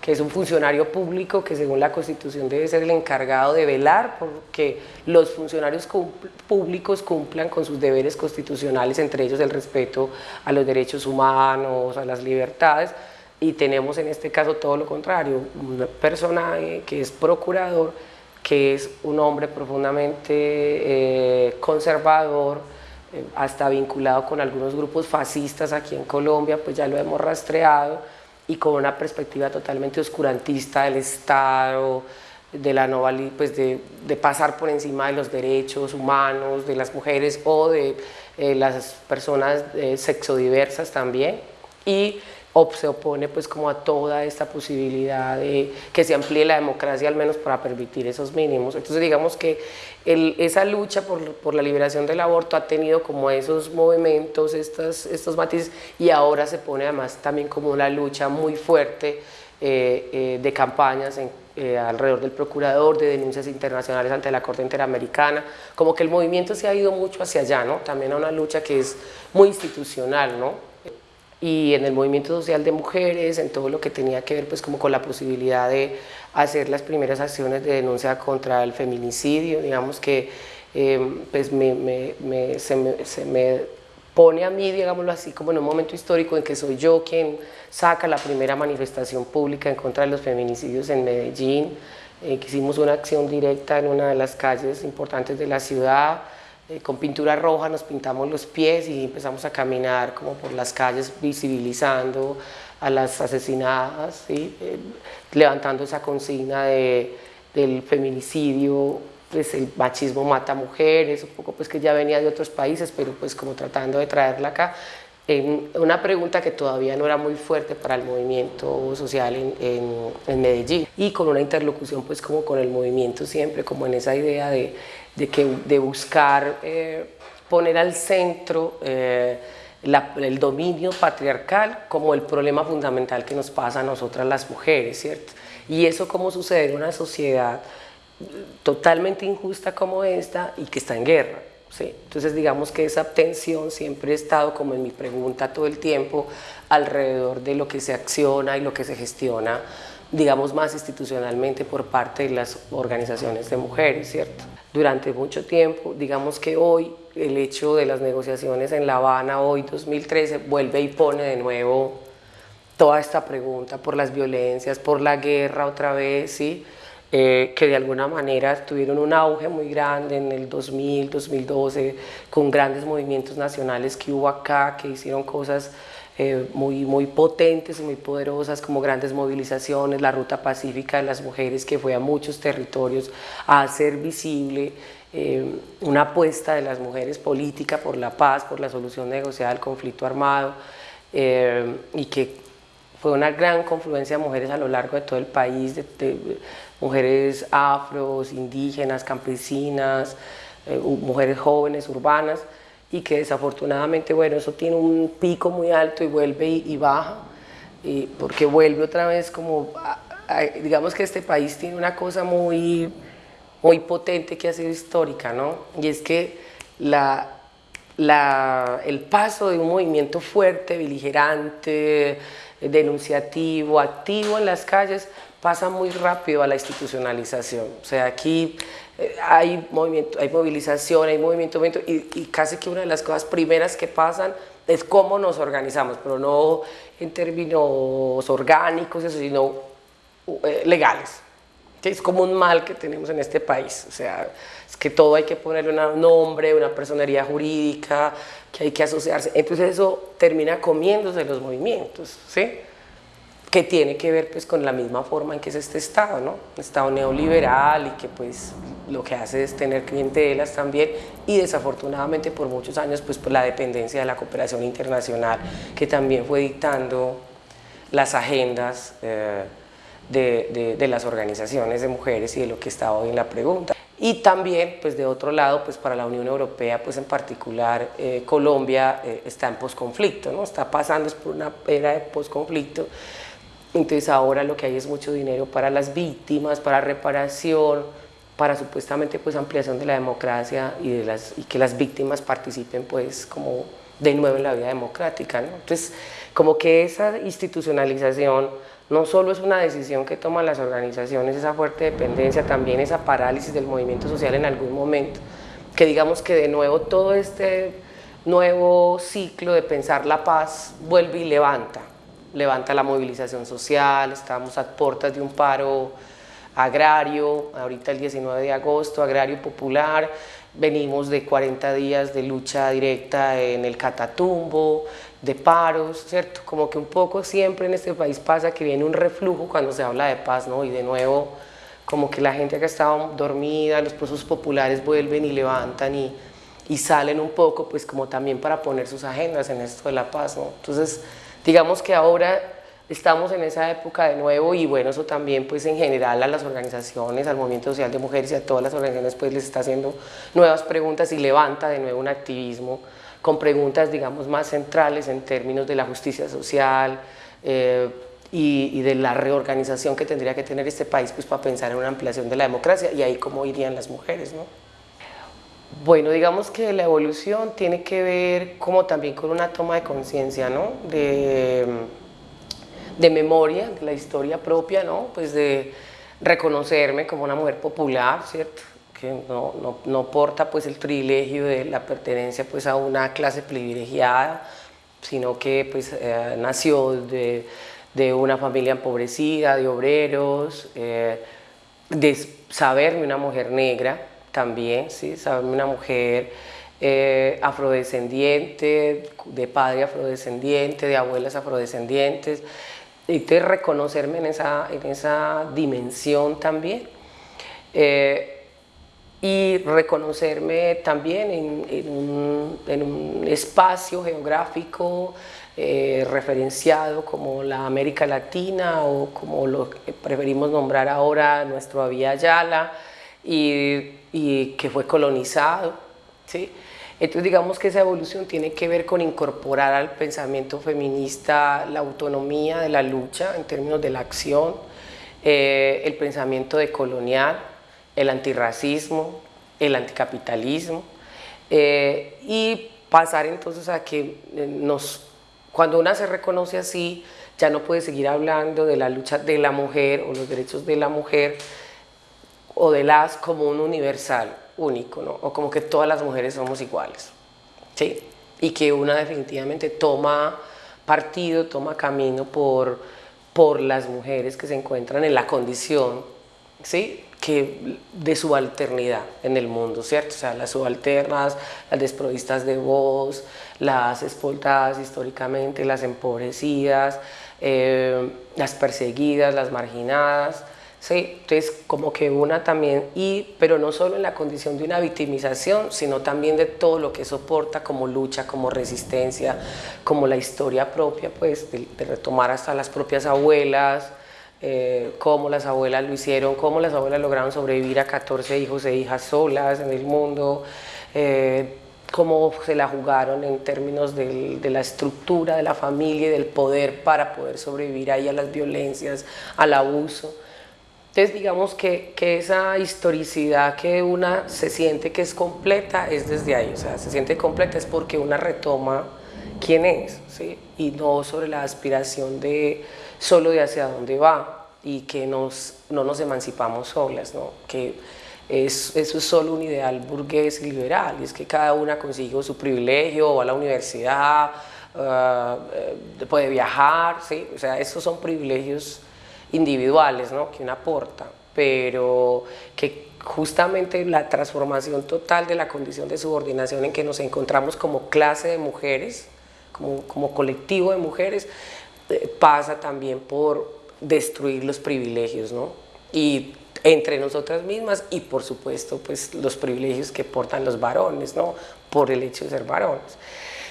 Speaker 1: que es un funcionario público que según la Constitución debe ser el encargado de velar porque los funcionarios públicos cumplan con sus deberes constitucionales, entre ellos el respeto a los derechos humanos, a las libertades, y tenemos en este caso todo lo contrario, un personaje que es procurador, que es un hombre profundamente eh, conservador, eh, hasta vinculado con algunos grupos fascistas aquí en Colombia, pues ya lo hemos rastreado, y con una perspectiva totalmente oscurantista del Estado, de, la no pues de, de, pasar por encima de los derechos humanos de las mujeres o de eh, las personas eh, sexodiversas también. Y se opone pues como a toda esta posibilidad de que se amplíe la democracia al menos para permitir esos mínimos. Entonces digamos que esa lucha por, por, la liberación del aborto ha tenido como esos movimientos, estas, estos matices y ahora se pone además también como una lucha muy fuerte eh, eh, de campañas eh, alrededor del procurador, de denuncias internacionales ante la Corte Interamericana, como que el movimiento se ha ido mucho hacia allá, ¿no? también a una lucha que es muy institucional, ¿no? Y en el movimiento social de mujeres, en todo lo que tenía que ver pues como con la posibilidad de hacer las primeras acciones de denuncia contra el feminicidio, digamos que em, pues me, se, me, pone a mí, digámoslo así, como en un momento histórico en que soy yo quien saca la primera manifestación pública en contra de los feminicidios en Medellín, eh, que hicimos una acción directa en una de las calles importantes de la ciudad, eh, con pintura roja nos pintamos los pies y empezamos a caminar como por las calles visibilizando a las asesinadas, eh, levantando esa consigna de, del feminicidio, pues el machismo mata mujeres, un poco pues que ya venía de otros países, pero pues como tratando de traerla acá. En una pregunta que todavía no era muy fuerte para el movimiento social en, Medellín y con una interlocución pues como con el movimiento siempre, como en esa idea de de, que, de buscar eh, poner al centro eh, el dominio patriarcal como el problema fundamental que nos pasa a nosotras las mujeres, ¿cierto? Y eso como sucede en una sociedad totalmente injusta como esta y que está en guerra. ¿Sí? Entonces digamos que esa tensión siempre ha estado como en mi pregunta todo el tiempo alrededor de lo que se acciona y lo que se gestiona digamos más institucionalmente por parte de las organizaciones de mujeres, ¿cierto? durante mucho tiempo. Digamos que hoy el hecho de las negociaciones en La Habana, hoy 2013, vuelve y pone de nuevo toda esta pregunta por las violencias, por la guerra otra vez, ¿sí? Eh, que de alguna manera tuvieron un auge muy grande en el 2000, 2012, con grandes movimientos nacionales que hubo acá, que hicieron cosas eh, muy, muy potentes y muy poderosas como grandes movilizaciones, la Ruta Pacífica de las Mujeres que fue a muchos territorios a hacer visible eh, una apuesta de las mujeres política por la paz, por la solución negociada del conflicto armado eh, y que fue una gran confluencia de mujeres a lo largo de todo el país, de, mujeres afros, indígenas, campesinas, mujeres jóvenes, urbanas, y que desafortunadamente, bueno, eso tiene un pico muy alto y vuelve y, baja, y porque vuelve otra vez como, digamos que este país tiene una cosa muy, muy potente que ha sido histórica, ¿no? Y es que la, la, el paso de un movimiento fuerte, beligerante, denunciativo, activo en las calles, pasa muy rápido a la institucionalización. O sea, aquí eh, hay, movimiento, hay movilización, hay movimiento, y, casi que una de las cosas primeras que pasan es cómo nos organizamos, pero no en términos orgánicos, sino eh, legales. Es como un mal que tenemos en este país, o sea, es que todo hay que ponerle un nombre, una personería jurídica, que hay que asociarse, entonces eso termina comiéndose los movimientos, ¿sí? Que tiene que ver pues con la misma forma en que es este Estado, ¿no? Un Estado neoliberal y que pues lo que hace es tener clientelas también y desafortunadamente por muchos años pues por la dependencia de la cooperación internacional que también fue dictando las agendas eh, de, de, las organizaciones de mujeres y de lo que está hoy en la pregunta. Y también, pues de otro lado, pues para la Unión Europea, pues en particular eh, Colombia eh, está en posconflicto, ¿no? Está pasando por una era de posconflicto entonces ahora lo que hay es mucho dinero para las víctimas, para reparación, para supuestamente pues ampliación de la democracia y, que las víctimas participen pues como de nuevo en la vida democrática. ¿no? Entonces como que esa institucionalización no solo es una decisión que toman las organizaciones, esa fuerte dependencia, también esa parálisis del movimiento social en algún momento, que digamos que de nuevo todo este nuevo ciclo de pensar la paz vuelve y levanta levanta la movilización social, estamos a puertas de un paro agrario, ahorita el 19 de agosto, agrario popular, venimos de 40 días de lucha directa en el Catatumbo, de paros, ¿cierto? Como que un poco siempre en este país pasa que viene un reflujo cuando se habla de paz, ¿no? Y de nuevo, como que la gente que estaba dormida, los procesos populares vuelven y levantan y, y salen un poco, pues como también para poner sus agendas en esto de la paz, ¿no? Entonces, Digamos que ahora estamos en esa época de nuevo y bueno, eso también pues en general a las organizaciones, al movimiento social de mujeres y a todas las organizaciones pues les está haciendo nuevas preguntas y levanta de nuevo un activismo con preguntas digamos más centrales en términos de la justicia social eh, y, y, de la reorganización que tendría que tener este país pues para pensar en una ampliación de la democracia y ahí cómo irían las mujeres, ¿no? Bueno, digamos que la evolución tiene que ver como también con una toma de conciencia, ¿no? De, de memoria, de la historia propia, ¿no? Pues de reconocerme como una mujer popular, ¿cierto? Que no, no, no porta pues el privilegio de la pertenencia pues a una clase privilegiada, sino que pues eh, nació de, de, una familia empobrecida, de obreros, eh, de saberme una mujer negra también, ¿sí? saberme una mujer eh, afrodescendiente, de padre afrodescendiente, de abuelas afrodescendientes, y de reconocerme en esa, en esa dimensión también. Eh, y reconocerme también en, en, un, espacio geográfico eh, referenciado como la América Latina o como lo preferimos nombrar ahora nuestro Avia Yala y, y, que fue colonizado. ¿sí? Entonces digamos que esa evolución tiene que ver con incorporar al pensamiento feminista la autonomía de la lucha en términos de la acción, eh, el pensamiento decolonial, el antirracismo, el anticapitalismo eh, y pasar entonces a que eh, nos, cuando una se reconoce así, ya no puede seguir hablando de la lucha de la mujer o los derechos de la mujer o de las como un universal, único, ¿no? o como que todas las mujeres somos iguales, ¿sí? y que una definitivamente toma partido, toma camino por, por las mujeres que se encuentran en la condición ¿sí? que de subalternidad en el mundo, ¿cierto? O sea, las subalternas, las desprovistas de voz, las explotadas históricamente, las empobrecidas, eh, las perseguidas, las marginadas, ¿sí? Entonces, como que una también, y, pero no solo en la condición de una victimización, sino también de todo lo que soporta como lucha, como resistencia, como la historia propia, pues, de, de retomar hasta las propias abuelas, eh, cómo las abuelas lo hicieron, cómo las abuelas lograron sobrevivir a 14 hijos e hijas solas en el mundo, eh, cómo se la jugaron en términos del, de la estructura de la familia y del poder para poder sobrevivir ahí a las violencias, al abuso. Entonces digamos que, que, esa historicidad que una se siente que es completa es desde ahí, o sea, se siente completa es porque una retoma quién es, ¿sí? y no sobre la aspiración de solo de hacia dónde va y que nos, no nos emancipamos solas, ¿no? que es, eso es solo un ideal burgués y liberal, y es que cada una consigue su privilegio, va a la universidad, uh, puede viajar, ¿sí? o sea, esos son privilegios individuales ¿no? que una aporta, pero que justamente la transformación total de la condición de subordinación en que nos encontramos como clase de mujeres, como, como colectivo de mujeres, eh, pasa también por destruir los privilegios, ¿no? Y entre nosotras mismas y por supuesto pues los privilegios que portan los varones, ¿no? Por el hecho de ser varones.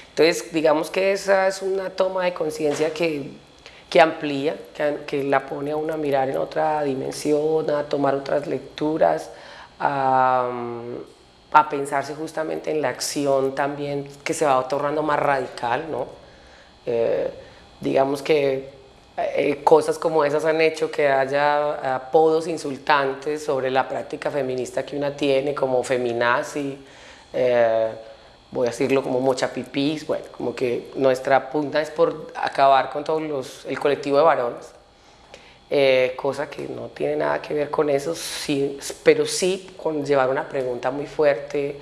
Speaker 1: Entonces digamos que esa es una toma de conciencia que, que amplía, que, la pone a uno a mirar en otra dimensión, a tomar otras lecturas, a, a pensarse justamente en la acción también que se va tornando más radical, ¿no? Eh, digamos que eh, cosas como esas han hecho que haya apodos insultantes sobre la práctica feminista que una tiene, como feminazi, eh, voy a decirlo como mochapipís, bueno, como que nuestra punta es por acabar con todo los, el colectivo de varones, eh, cosa que no tiene nada que ver con eso, sí, pero sí con llevar una pregunta muy fuerte,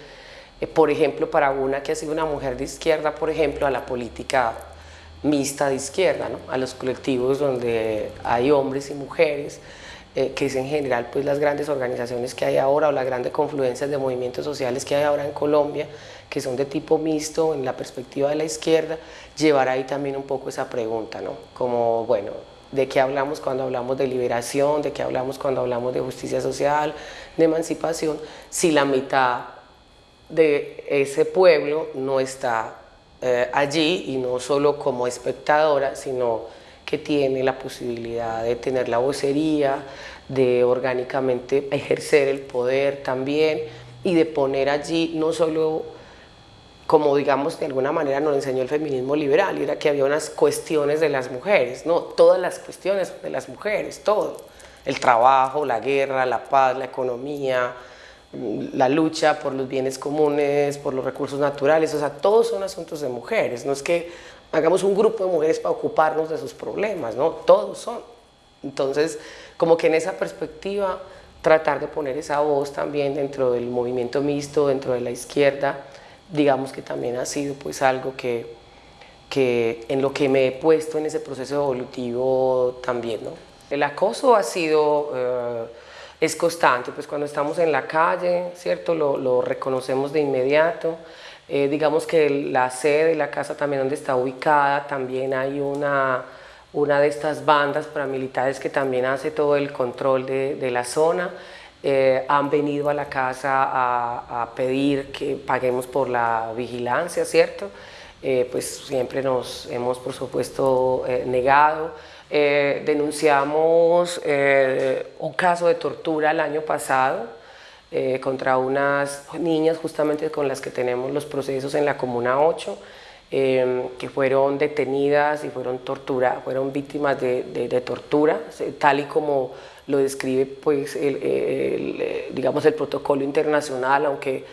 Speaker 1: eh, por ejemplo, para una que ha sido una mujer de izquierda, por ejemplo, a la política mixta de izquierda, ¿no? a los colectivos donde hay hombres y mujeres, eh, que es en general pues las grandes organizaciones que hay ahora o las grandes confluencias de movimientos sociales que hay ahora en Colombia, que son de tipo mixto en la perspectiva de la izquierda, llevar ahí también un poco esa pregunta, ¿no? como bueno, de qué hablamos cuando hablamos de liberación, de qué hablamos cuando hablamos de justicia social, de emancipación, si la mitad de ese pueblo no está eh, allí y no solo como espectadora, sino que tiene la posibilidad de tener la vocería, de orgánicamente ejercer el poder también y de poner allí no solo como digamos de alguna manera nos enseñó el feminismo liberal, era que había unas cuestiones de las mujeres, no, todas las cuestiones de las mujeres, todo, el trabajo, la guerra, la paz, la economía, la lucha por los bienes comunes, por los recursos naturales, o sea, todos son asuntos de mujeres, no es que hagamos un grupo de mujeres para ocuparnos de sus problemas, ¿no? Todos son. Entonces, como que en esa perspectiva, tratar de poner esa voz también dentro del movimiento mixto, dentro de la izquierda, digamos que también ha sido pues algo que, que en lo que me he puesto en ese proceso evolutivo también, ¿no? El acoso ha sido... Eh, es constante, pues cuando estamos en la calle, ¿cierto? Lo, lo reconocemos de inmediato. Eh, digamos que la sede de la casa también donde está ubicada, también hay una, una de estas bandas paramilitares que también hace todo el control de, de la zona. Eh, han venido a la casa a, a, pedir que paguemos por la vigilancia, ¿cierto? Eh, pues siempre nos hemos, por supuesto, negado. Eh, denunciamos eh, un caso de tortura el año pasado eh, contra unas niñas justamente con las que tenemos los procesos en la Comuna 8 que fueron detenidas y fueron tortura, fueron víctimas de, de, tortura, tal y como lo describe pues el, digamos el protocolo internacional, aunque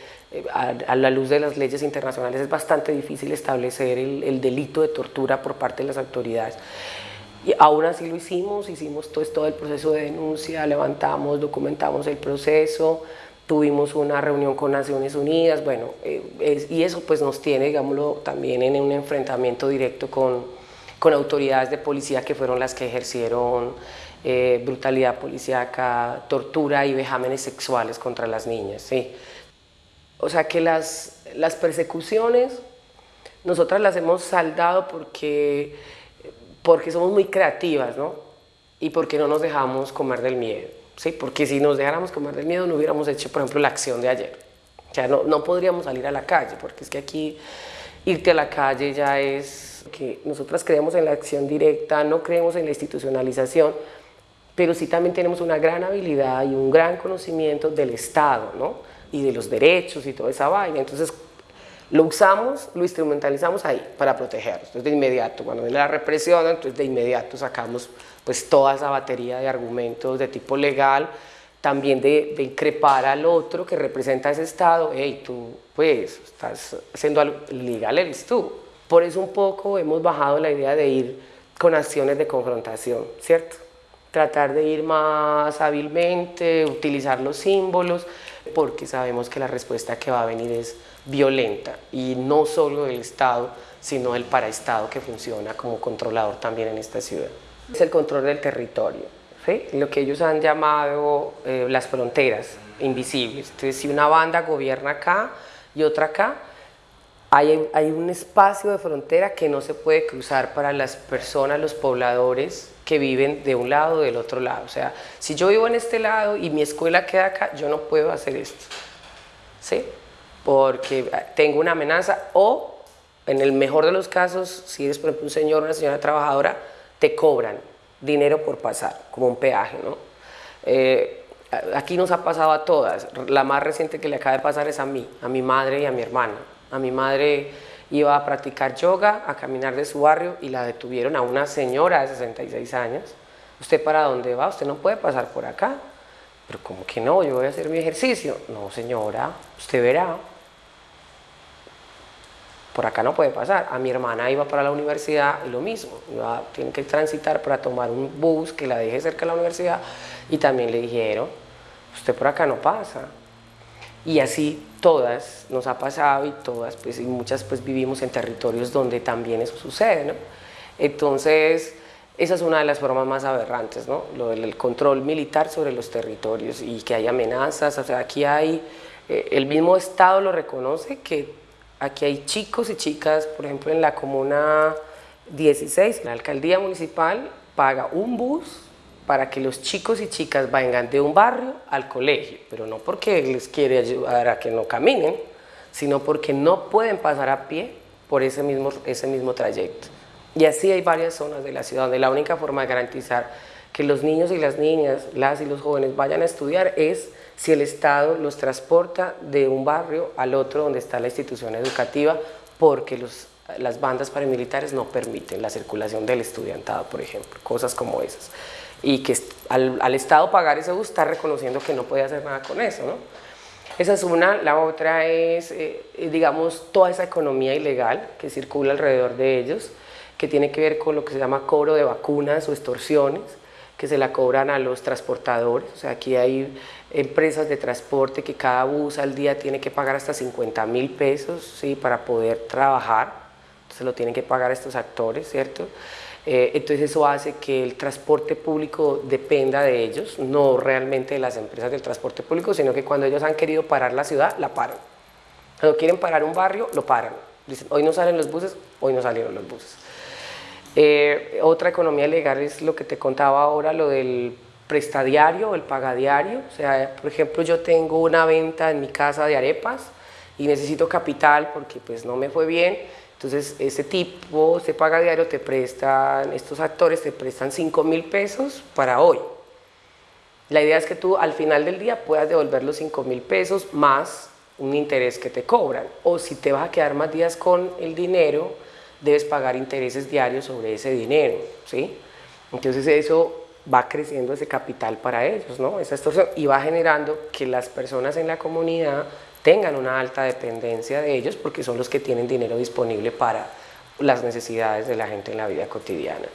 Speaker 1: a, a, la luz de las leyes internacionales es bastante difícil establecer el, el delito de tortura por parte de las autoridades. Y aún así lo hicimos, hicimos todo, todo el proceso de denuncia, levantamos, documentamos el proceso, tuvimos una reunión con Naciones Unidas, bueno, eh, y eso pues nos tiene, digámoslo, también en un enfrentamiento directo con, con autoridades de policía que fueron las que ejercieron eh, brutalidad policíaca, tortura y vejámenes sexuales contra las niñas, sí. O sea que las, las persecuciones nosotras las hemos saldado porque porque somos muy creativas, ¿no? Y porque no nos dejamos comer del miedo, ¿sí? Porque si nos dejáramos comer del miedo no hubiéramos hecho, por ejemplo, la acción de ayer. O sea, no, no podríamos salir a la calle, porque es que aquí irte a la calle ya es que nosotras creemos en la acción directa, no creemos en la institucionalización, pero sí también tenemos una gran habilidad y un gran conocimiento del Estado, ¿no? Y de los derechos y toda esa vaina. Entonces, lo usamos, lo instrumentalizamos ahí para protegernos. Entonces de inmediato, cuando viene la represión, entonces de inmediato sacamos pues toda esa batería de argumentos de tipo legal, también de, de increpar al otro que representa ese Estado, hey, tú pues estás haciendo algo ilegal, eres tú. Por eso un poco hemos bajado la idea de ir con acciones de confrontación, ¿cierto? Tratar de ir más hábilmente, utilizar los símbolos, porque sabemos que la respuesta que va a venir es violenta y no solo del Estado, sino del paraestado que funciona como controlador también en esta ciudad. Es el control del territorio, ¿sí? lo que ellos han llamado eh, las fronteras invisibles. Entonces, si una banda gobierna acá y otra acá, hay, hay, un espacio de frontera que no se puede cruzar para las personas, los pobladores que viven de un lado o del otro lado. O sea, si yo vivo en este lado y mi escuela queda acá, yo no puedo hacer esto. ¿Sí? Porque tengo una amenaza o, en el mejor de los casos, si eres por ejemplo un señor o una señora trabajadora, te cobran dinero por pasar, como un peaje, ¿no? Eh, aquí nos ha pasado a todas, la más reciente que le acaba de pasar es a mí, a mi madre y a mi hermana. A mi madre iba a practicar yoga, a caminar de su barrio y la detuvieron a una señora de 66 años. ¿Usted para dónde va? Usted no puede pasar por acá. Pero como que no, yo voy a hacer mi ejercicio. No, señora, usted verá por acá no puede pasar. A mi hermana iba para la universidad y lo mismo, iba, tiene que transitar para tomar un bus que la deje cerca de la universidad y también le dijeron, usted por acá no pasa. Y así todas nos ha pasado y todas, pues y muchas pues vivimos en territorios donde también eso sucede, ¿no? Entonces, esa es una de las formas más aberrantes, ¿no? Lo del control militar sobre los territorios y que hay amenazas, o sea, aquí hay, eh, el mismo Estado lo reconoce que Aquí hay chicos y chicas, por ejemplo, en la comuna 16, la alcaldía municipal paga un bus para que los chicos y chicas vengan de un barrio al colegio, pero no porque les quiere ayudar a que no caminen, sino porque no pueden pasar a pie por ese mismo, ese mismo trayecto. Y así hay varias zonas de la ciudad donde la única forma de garantizar que los niños y las niñas, las y los jóvenes vayan a estudiar es si el Estado los transporta de un barrio al otro donde está la institución educativa porque los, las bandas paramilitares no permiten la circulación del estudiantado, por ejemplo, cosas como esas. Y que al, al Estado pagar ese bus está reconociendo que no puede hacer nada con eso, ¿no? Esa es una, la otra es, eh, digamos, toda esa economía ilegal que circula alrededor de ellos, que tiene que ver con lo que se llama cobro de vacunas o extorsiones, que se la cobran a los transportadores, o sea, aquí hay empresas de transporte que cada bus al día tiene que pagar hasta 50 mil pesos ¿sí? para poder trabajar, se lo tienen que pagar estos actores, ¿cierto? Eh, entonces eso hace que el transporte público dependa de ellos, no realmente de las empresas del transporte público, sino que cuando ellos han querido parar la ciudad, la paran. Cuando quieren parar un barrio, lo paran. Dicen, hoy no salen los buses, hoy no salieron los buses. Eh, otra economía legal es lo que te contaba ahora, lo del prestadiario, el pagadiario. O sea, por ejemplo, yo tengo una venta en mi casa de arepas y necesito capital porque pues no me fue bien, entonces, ese tipo, se paga diario, te prestan, estos actores te prestan 5 mil pesos para hoy. La idea es que tú al final del día puedas devolver los 5 mil pesos más un interés que te cobran. O si te vas a quedar más días con el dinero, debes pagar intereses diarios sobre ese dinero, ¿sí? Entonces eso va creciendo ese capital para ellos, ¿no? Esa extorsión y va generando que las personas en la comunidad tengan una alta dependencia de ellos porque son los que tienen dinero disponible para las necesidades de la gente en la vida cotidiana.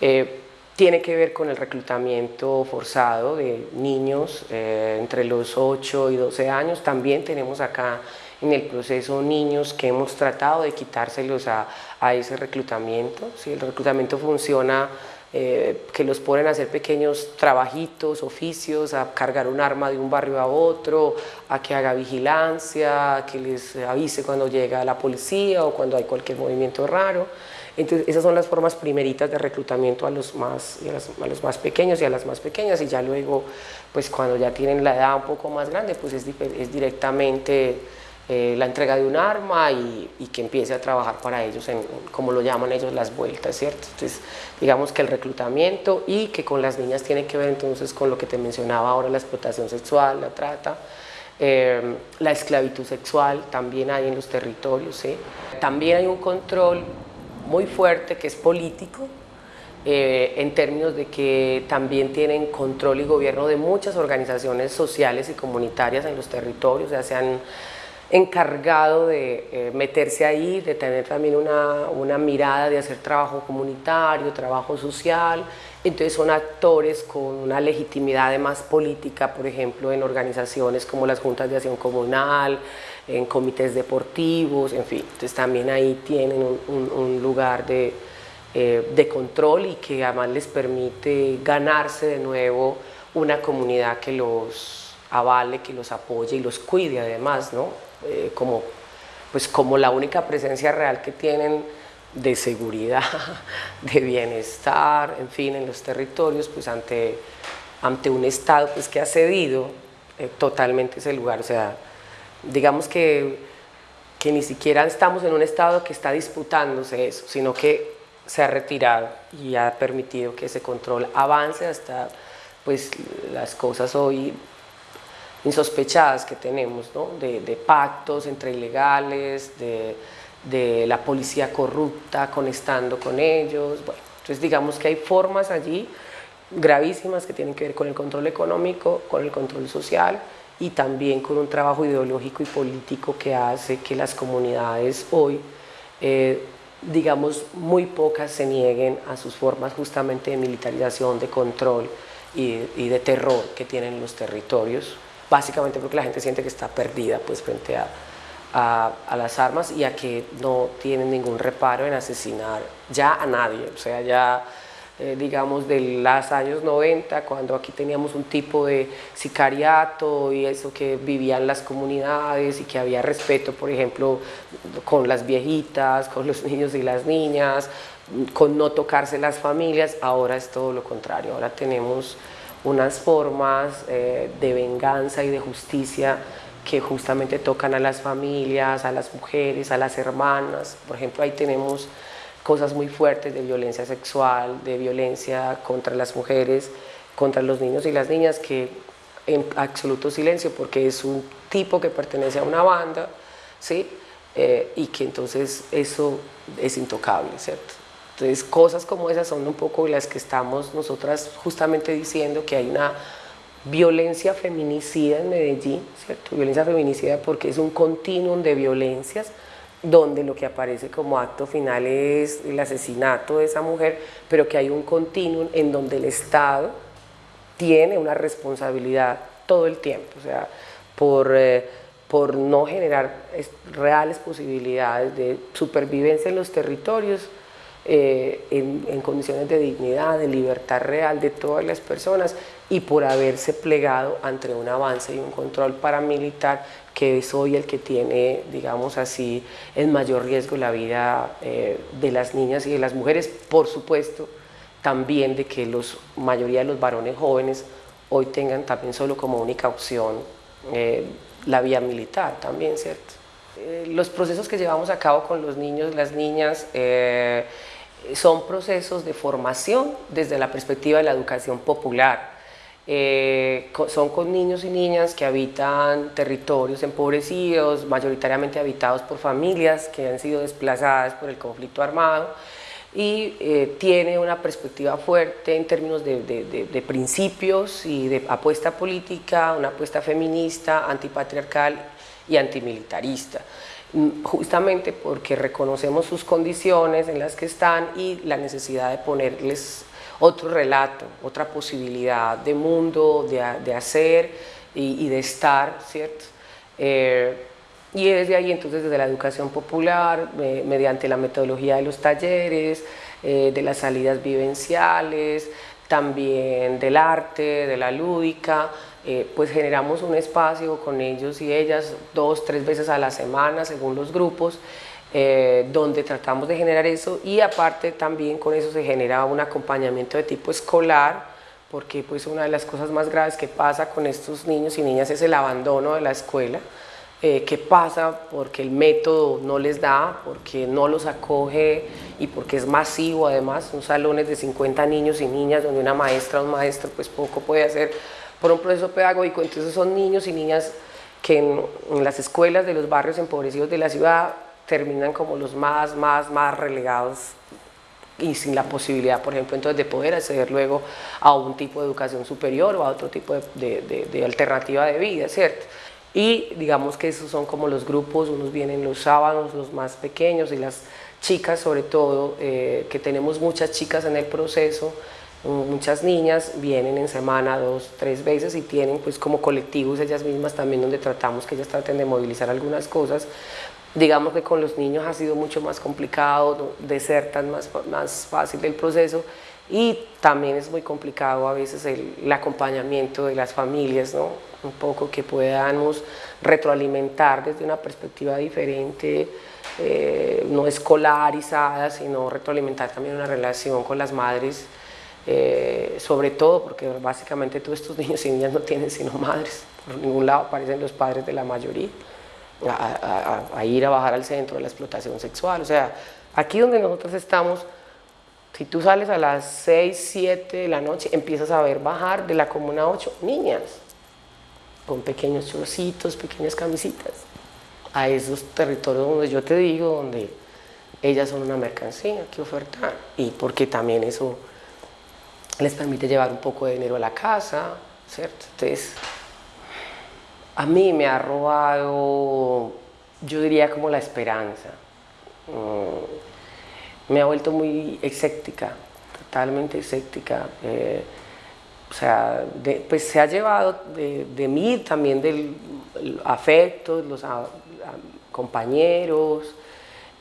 Speaker 1: Eh, tiene que ver con el reclutamiento forzado de niños eh, entre los 8 y 12 años. También tenemos acá en el proceso niños que hemos tratado de quitárselos a, a ese reclutamiento. ¿sí? El reclutamiento funciona eh, que los ponen a hacer pequeños trabajitos, oficios, a cargar un arma de un barrio a otro, a que haga vigilancia, a que les avise cuando llega la policía o cuando hay cualquier movimiento raro. Entonces, esas son las formas primeritas de reclutamiento a los más, a los más pequeños y a las más pequeñas y ya luego, pues cuando ya tienen la edad un poco más grande, pues es, es directamente eh, la entrega de un arma y, que empiece a trabajar para ellos, en, como lo llaman ellos, las vueltas, ¿cierto? Entonces, digamos que el reclutamiento y que con las niñas tiene que ver entonces con lo que te mencionaba ahora, la explotación sexual, la trata, eh, la esclavitud sexual también hay en los territorios, ¿sí? También hay un control muy fuerte que es político, eh, en términos de que también tienen control y gobierno de muchas organizaciones sociales y comunitarias en los territorios, ya sean encargado de eh, meterse ahí, de tener también una, una, mirada de hacer trabajo comunitario, trabajo social, entonces son actores con una legitimidad además política, por ejemplo, en organizaciones como las juntas de acción comunal, en comités deportivos, en fin, entonces también ahí tienen un, un, lugar de, eh, de control y que además les permite ganarse de nuevo una comunidad que los avale, que los apoye y los cuide además, ¿no? Eh, como, pues como la única presencia real que tienen de seguridad, <laughs> de bienestar, en fin, en los territorios, pues ante, ante un Estado pues, que ha cedido eh, totalmente ese lugar. O sea, digamos que, que ni siquiera estamos en un Estado que está disputándose eso, sino que se ha retirado y ha permitido que ese control avance hasta pues las cosas hoy insospechadas que tenemos, ¿no? de, pactos entre ilegales, de, de, la policía corrupta conectando con ellos. Bueno, entonces digamos que hay formas allí gravísimas que tienen que ver con el control económico, con el control social y también con un trabajo ideológico y político que hace que las comunidades hoy, eh, digamos, muy pocas se nieguen a sus formas justamente de militarización, de control y, y de terror que tienen los territorios básicamente porque la gente siente que está perdida pues, frente a, a, las armas y a que no tienen ningún reparo en asesinar ya a nadie, o sea, ya eh, digamos de los años 90, cuando aquí teníamos un tipo de sicariato y eso que vivían las comunidades y que había respeto, por ejemplo, con las viejitas, con los <laughs> niños y las niñas, con no tocarse las familias, ahora es todo lo contrario, ahora tenemos unas formas eh, de venganza y de justicia que justamente tocan a las familias, a las mujeres, a las hermanas. Por ejemplo, ahí tenemos cosas muy fuertes de violencia sexual, de violencia contra las mujeres, contra los niños y las niñas, que en absoluto silencio, porque es un tipo que pertenece a una banda, ¿sí? Eh, y que entonces eso es intocable, ¿cierto? Entonces, cosas como esas son un poco las que estamos nosotras justamente diciendo que hay una violencia feminicida en Medellín, ¿cierto? Violencia feminicida porque es un continuum de violencias donde lo que aparece como acto final es el asesinato de esa mujer, pero que hay un continuum en donde el Estado tiene una responsabilidad todo el tiempo, o sea, por, eh, por no generar reales posibilidades de supervivencia en los territorios, eh, en, condiciones de dignidad, de libertad real de todas las personas y por haberse plegado ante un avance y un control paramilitar que es hoy el que tiene, digamos así, en mayor riesgo la vida eh, de las niñas y de las mujeres, por supuesto, también de que la mayoría de los varones jóvenes hoy tengan también solo como única opción eh, la vía militar también, ¿cierto? los procesos que llevamos a cabo con los niños, las niñas, son procesos de formación desde la perspectiva de la educación popular. Eh, son con niños y niñas que habitan territorios empobrecidos, mayoritariamente habitados por familias que han sido desplazadas por el conflicto armado y eh, tiene una perspectiva fuerte en términos de, de, principios y de apuesta política, una apuesta feminista, antipatriarcal y antimilitarista justamente porque reconocemos sus condiciones en las que están y la necesidad de ponerles otro relato, otra posibilidad de mundo, de, hacer y, de estar, ¿cierto? Eh, y desde ahí entonces desde la educación popular, mediante la metodología de los talleres, eh, de las salidas vivenciales, también del arte, de la lúdica, eh, pues generamos un espacio con ellos y ellas dos, tres veces a la semana según los grupos, eh, donde tratamos de generar eso. Y aparte también con eso se genera un acompañamiento de tipo escolar, porque pues una de las cosas más graves que pasa con estos niños y niñas es el abandono de la escuela, eh, que pasa porque el método no les da, porque no los acoge y porque es masivo además, son salones de 50 niños y niñas donde una maestra o un maestro pues poco puede hacer por un proceso pedagógico, entonces son niños y niñas que en, las escuelas de los barrios empobrecidos de la ciudad terminan como los más, más, más relegados y sin la posibilidad, por ejemplo, entonces de poder acceder luego a un tipo de educación superior o a otro tipo de, de, alternativa de vida, ¿cierto? Y digamos que esos son como los grupos, unos vienen los sábados, los más pequeños y las chicas sobre todo, eh, que tenemos muchas chicas en el proceso, Muchas niñas vienen en semana dos, tres veces y tienen pues como colectivos ellas mismas también donde tratamos que ellas traten de movilizar algunas cosas. Digamos que con los niños ha sido mucho más complicado de ser tan más, más fácil el proceso y también es muy complicado a veces el, acompañamiento de las familias, ¿no? un poco que podamos retroalimentar desde una perspectiva diferente, eh, no escolarizada, sino retroalimentar también una relación con las madres eh, sobre todo porque básicamente todos estos <laughs> niños y niñas no tienen sino madres, por ningún lado aparecen los padres de la mayoría, a, ir a bajar al centro de la explotación sexual, o sea, aquí donde nosotros estamos, si tú sales a las 6, 7 de la noche, empiezas a ver bajar de la Comuna 8 niñas, con pequeños chorcitos, pequeñas camisitas, a esos territorios donde yo te digo, donde ellas son una mercancía que ofertar, y porque también eso les permite llevar un poco de dinero a la casa, ¿cierto? Entonces, a mí me ha robado, yo diría como la esperanza. Mm, me ha vuelto muy escéptica, totalmente escéptica. Eh, o sea, pues se ha llevado de, mí también del afecto, los compañeros,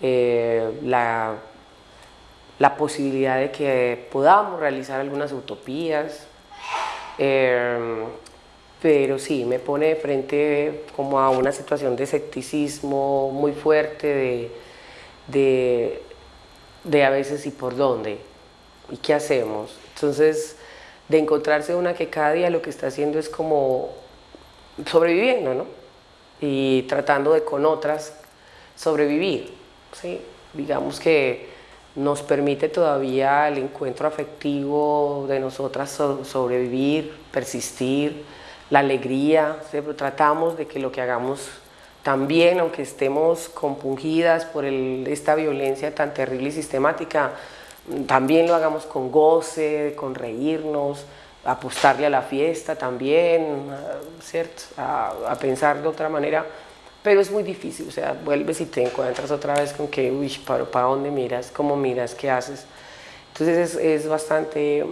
Speaker 1: eh, la posibilidad de que podamos realizar algunas utopías, em, pero sí, me pone de frente como a una situación de escepticismo muy fuerte, de, a veces y por dónde, y qué hacemos. Entonces, de encontrarse una que cada día lo que está haciendo es como sobreviviendo, ¿no? Y tratando de con otras sobrevivir, ¿sí? Digamos que nos permite todavía el encuentro afectivo de nosotras sobrevivir, persistir, la alegría, pero tratamos de que lo que hagamos también, aunque estemos compungidas por esta violencia tan terrible y sistemática, también lo hagamos con goce, con reírnos, apostarle a la fiesta también, ¿cierto? A, pensar de otra manera, pero es muy difícil, o sea, vuelves y te encuentras otra vez con que, uy, ¿para, para dónde miras? ¿Cómo miras? ¿Qué haces? Entonces es, es bastante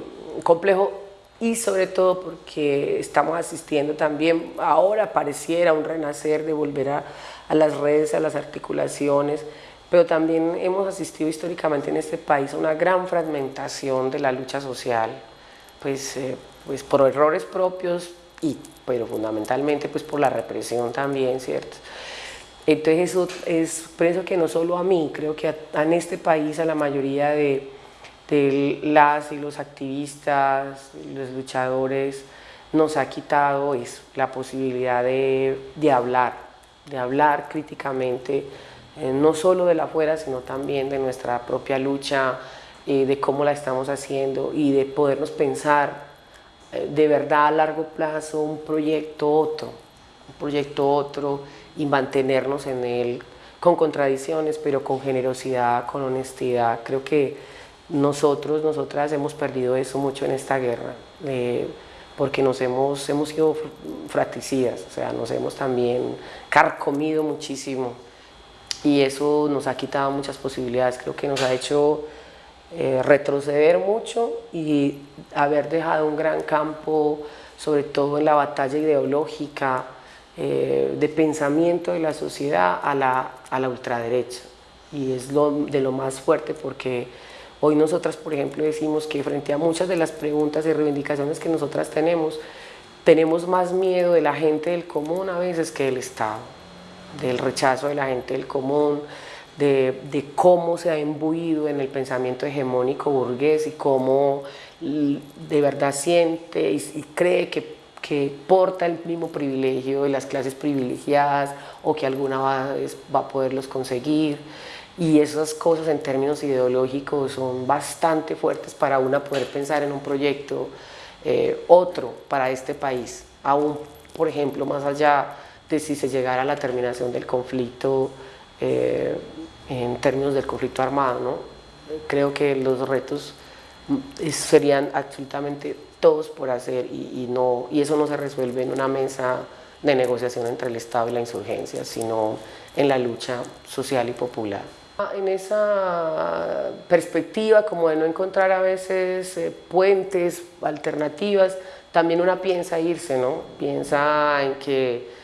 Speaker 1: complejo y sobre todo porque estamos asistiendo también, ahora pareciera un renacer de volver a, a las redes, a las articulaciones, pero también hemos asistido históricamente en este país a una gran fragmentación de la lucha social, pues, eh, pues por errores propios, y, pero fundamentalmente pues por la represión también, ¿cierto? Entonces eso es, pienso que no solo a mí, creo que en este país a la mayoría de, de las y los activistas, los luchadores, nos ha quitado es la posibilidad de, de hablar, de hablar críticamente, eh, no solo de la afuera, sino también de nuestra propia lucha, eh, de cómo la estamos haciendo y de podernos pensar eh, de verdad a largo plazo un proyecto otro, un proyecto otro y mantenernos en él con contradicciones, pero con generosidad, con honestidad. Creo que nosotros, nosotras hemos perdido eso mucho en esta guerra, eh, porque nos hemos, hemos sido fratricidas, o sea, nos hemos también carcomido muchísimo y eso nos ha quitado muchas posibilidades, creo que nos ha hecho eh, retroceder mucho y haber dejado un gran campo, sobre todo en la batalla ideológica, eh, de pensamiento de la sociedad a la, a la ultraderecha. Y es lo, de lo más fuerte porque hoy nosotras, por ejemplo, decimos que frente a muchas de las preguntas y reivindicaciones que nosotras tenemos, tenemos más miedo de la gente del común a veces que del Estado, del rechazo de la gente del común, de, cómo se ha imbuido en el pensamiento hegemónico burgués y cómo de verdad siente y, cree que, que, porta el mismo privilegio de las clases privilegiadas o que alguna vez va a poderlos conseguir. Y esas cosas en términos ideológicos son bastante fuertes para una poder pensar en un proyecto eh, otro para este país, aún, por ejemplo, más allá de si se llegara a la terminación del conflicto eh, en términos del conflicto armado. ¿no? Creo que los retos mm, serían absolutamente todos por hacer y, no, y eso no se resuelve en una mesa de negociación entre el Estado y la insurgencia, sino en la lucha social y popular. En esa perspectiva, como de no encontrar a veces eh, puentes, alternativas, también una piensa irse, ¿no? Piensa en que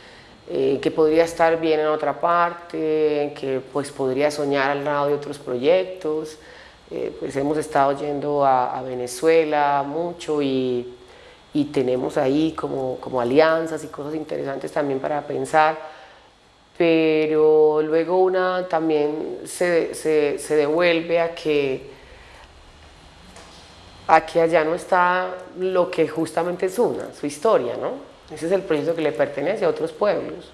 Speaker 1: eh, que podría estar bien en otra parte, que pues podría soñar al lado de otros proyectos. Eh, pues hemos estado yendo a, Venezuela mucho y, y tenemos ahí como, como, alianzas y cosas interesantes también para pensar, pero luego una también se, se, se devuelve a que, a que allá no está lo que justamente es una, su historia, ¿no? Ese es el proyecto que le pertenece a otros pueblos.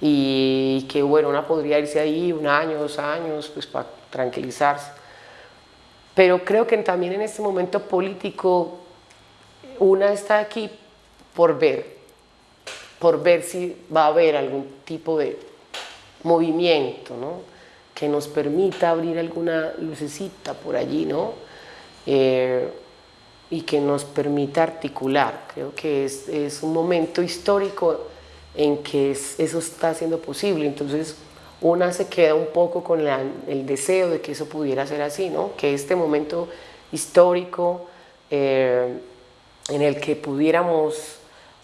Speaker 1: Y que bueno, una podría irse ahí un año, dos años, pues para tranquilizarse. Pero creo que también en este momento político, una está aquí por ver, por ver si va a haber algún tipo de movimiento, ¿no? Que nos permita abrir alguna lucecita por allí, ¿no? Eh, y que nos permita articular. Creo que es, es un momento histórico en que eso está siendo posible. Entonces, una se queda un poco con el deseo de que eso pudiera ser así, ¿no? que este momento histórico eh, en el que pudiéramos,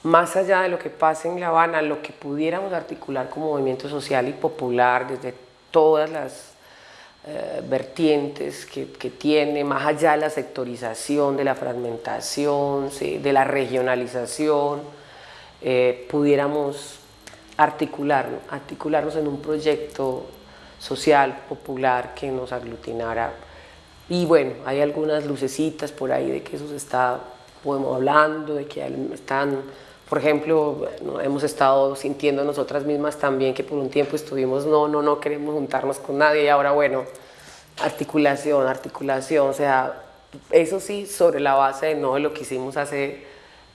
Speaker 1: más allá de lo que pasa en La Habana, lo que pudiéramos articular como movimiento social y popular desde todas las eh, vertientes que, tiene, más allá de la sectorización, de la fragmentación, de la regionalización, eh, pudiéramos articular, articularnos en un proyecto social, popular, que nos aglutinara. Y bueno, hay algunas lucecitas por ahí de que eso se está, podemos hablando, de que están por ejemplo, hemos estado sintiendo nosotras mismas también que por un tiempo estuvimos, no, no, no queremos juntarnos con nadie y ahora, bueno, articulación, articulación, o sea, eso sí, sobre la base de no de lo que hicimos hace,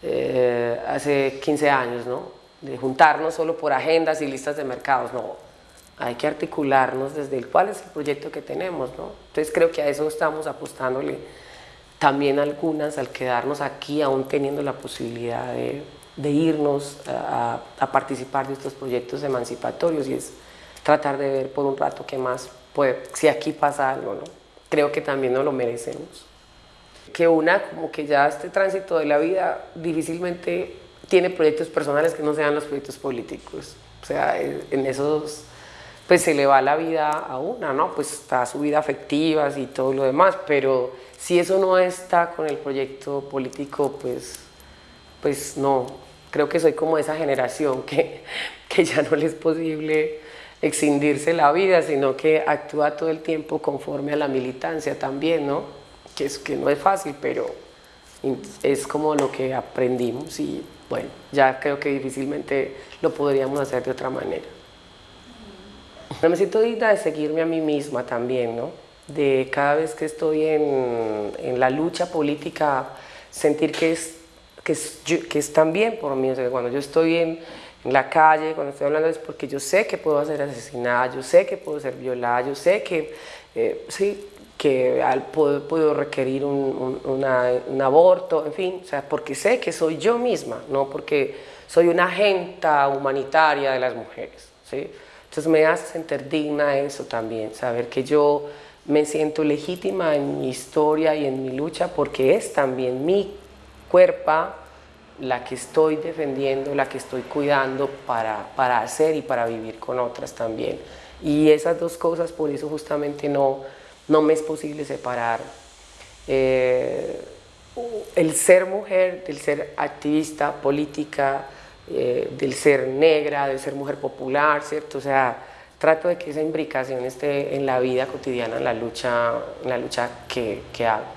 Speaker 1: eh, hace 15 años, ¿no? De juntarnos solo por agendas y listas de mercados, no. Hay que articularnos desde el cuál es el proyecto que tenemos, ¿no? Entonces creo que a eso estamos apostándole también algunas al quedarnos aquí aún teniendo la posibilidad de, irnos a, participar de estos proyectos emancipatorios y es tratar de ver por un rato qué más puede, si aquí pasa algo, ¿no? creo que también nos lo merecemos. Que una como que ya este tránsito de la vida difícilmente tiene proyectos personales que no sean los proyectos políticos. O sea, en esos pues se le va la vida a una, ¿no? Pues está su vida afectiva y todo lo demás, pero si eso no está con el proyecto político, pues, pues no. Creo que soy como esa generación que, que ya no le es posible excindirse la vida, sino que actúa todo el tiempo conforme a la militancia también, ¿no? Que, es, que no es fácil, pero es como lo que aprendimos y bueno, ya creo que difícilmente lo podríamos hacer de otra manera. Me siento digna de seguirme a mí misma también, ¿no? De cada vez que estoy en, en la lucha política, sentir que es, que es, que es también por mí. O sea, cuando yo estoy en, en, la calle, cuando estoy hablando es porque yo sé que puedo ser asesinada, yo sé que puedo ser violada, yo sé que, eh, sí, que puedo, puedo, requerir un, un, un, aborto, en fin, o sea, porque sé que soy yo misma, no porque soy una agenta humanitaria de las mujeres, ¿sí? Entonces me hace sentir digna eso también, saber que yo me siento legítima en mi historia y en mi lucha porque es también mi cuerpo la que estoy defendiendo, la que estoy cuidando para, para hacer y para vivir con otras también. Y esas dos cosas, por eso justamente no, no me es posible separar eh, el ser mujer del ser activista, política, eh, del ser negra, del ser mujer popular, ¿cierto? O sea, trato de que esa imbricación esté en la vida cotidiana, en la lucha, en la lucha que, que hago.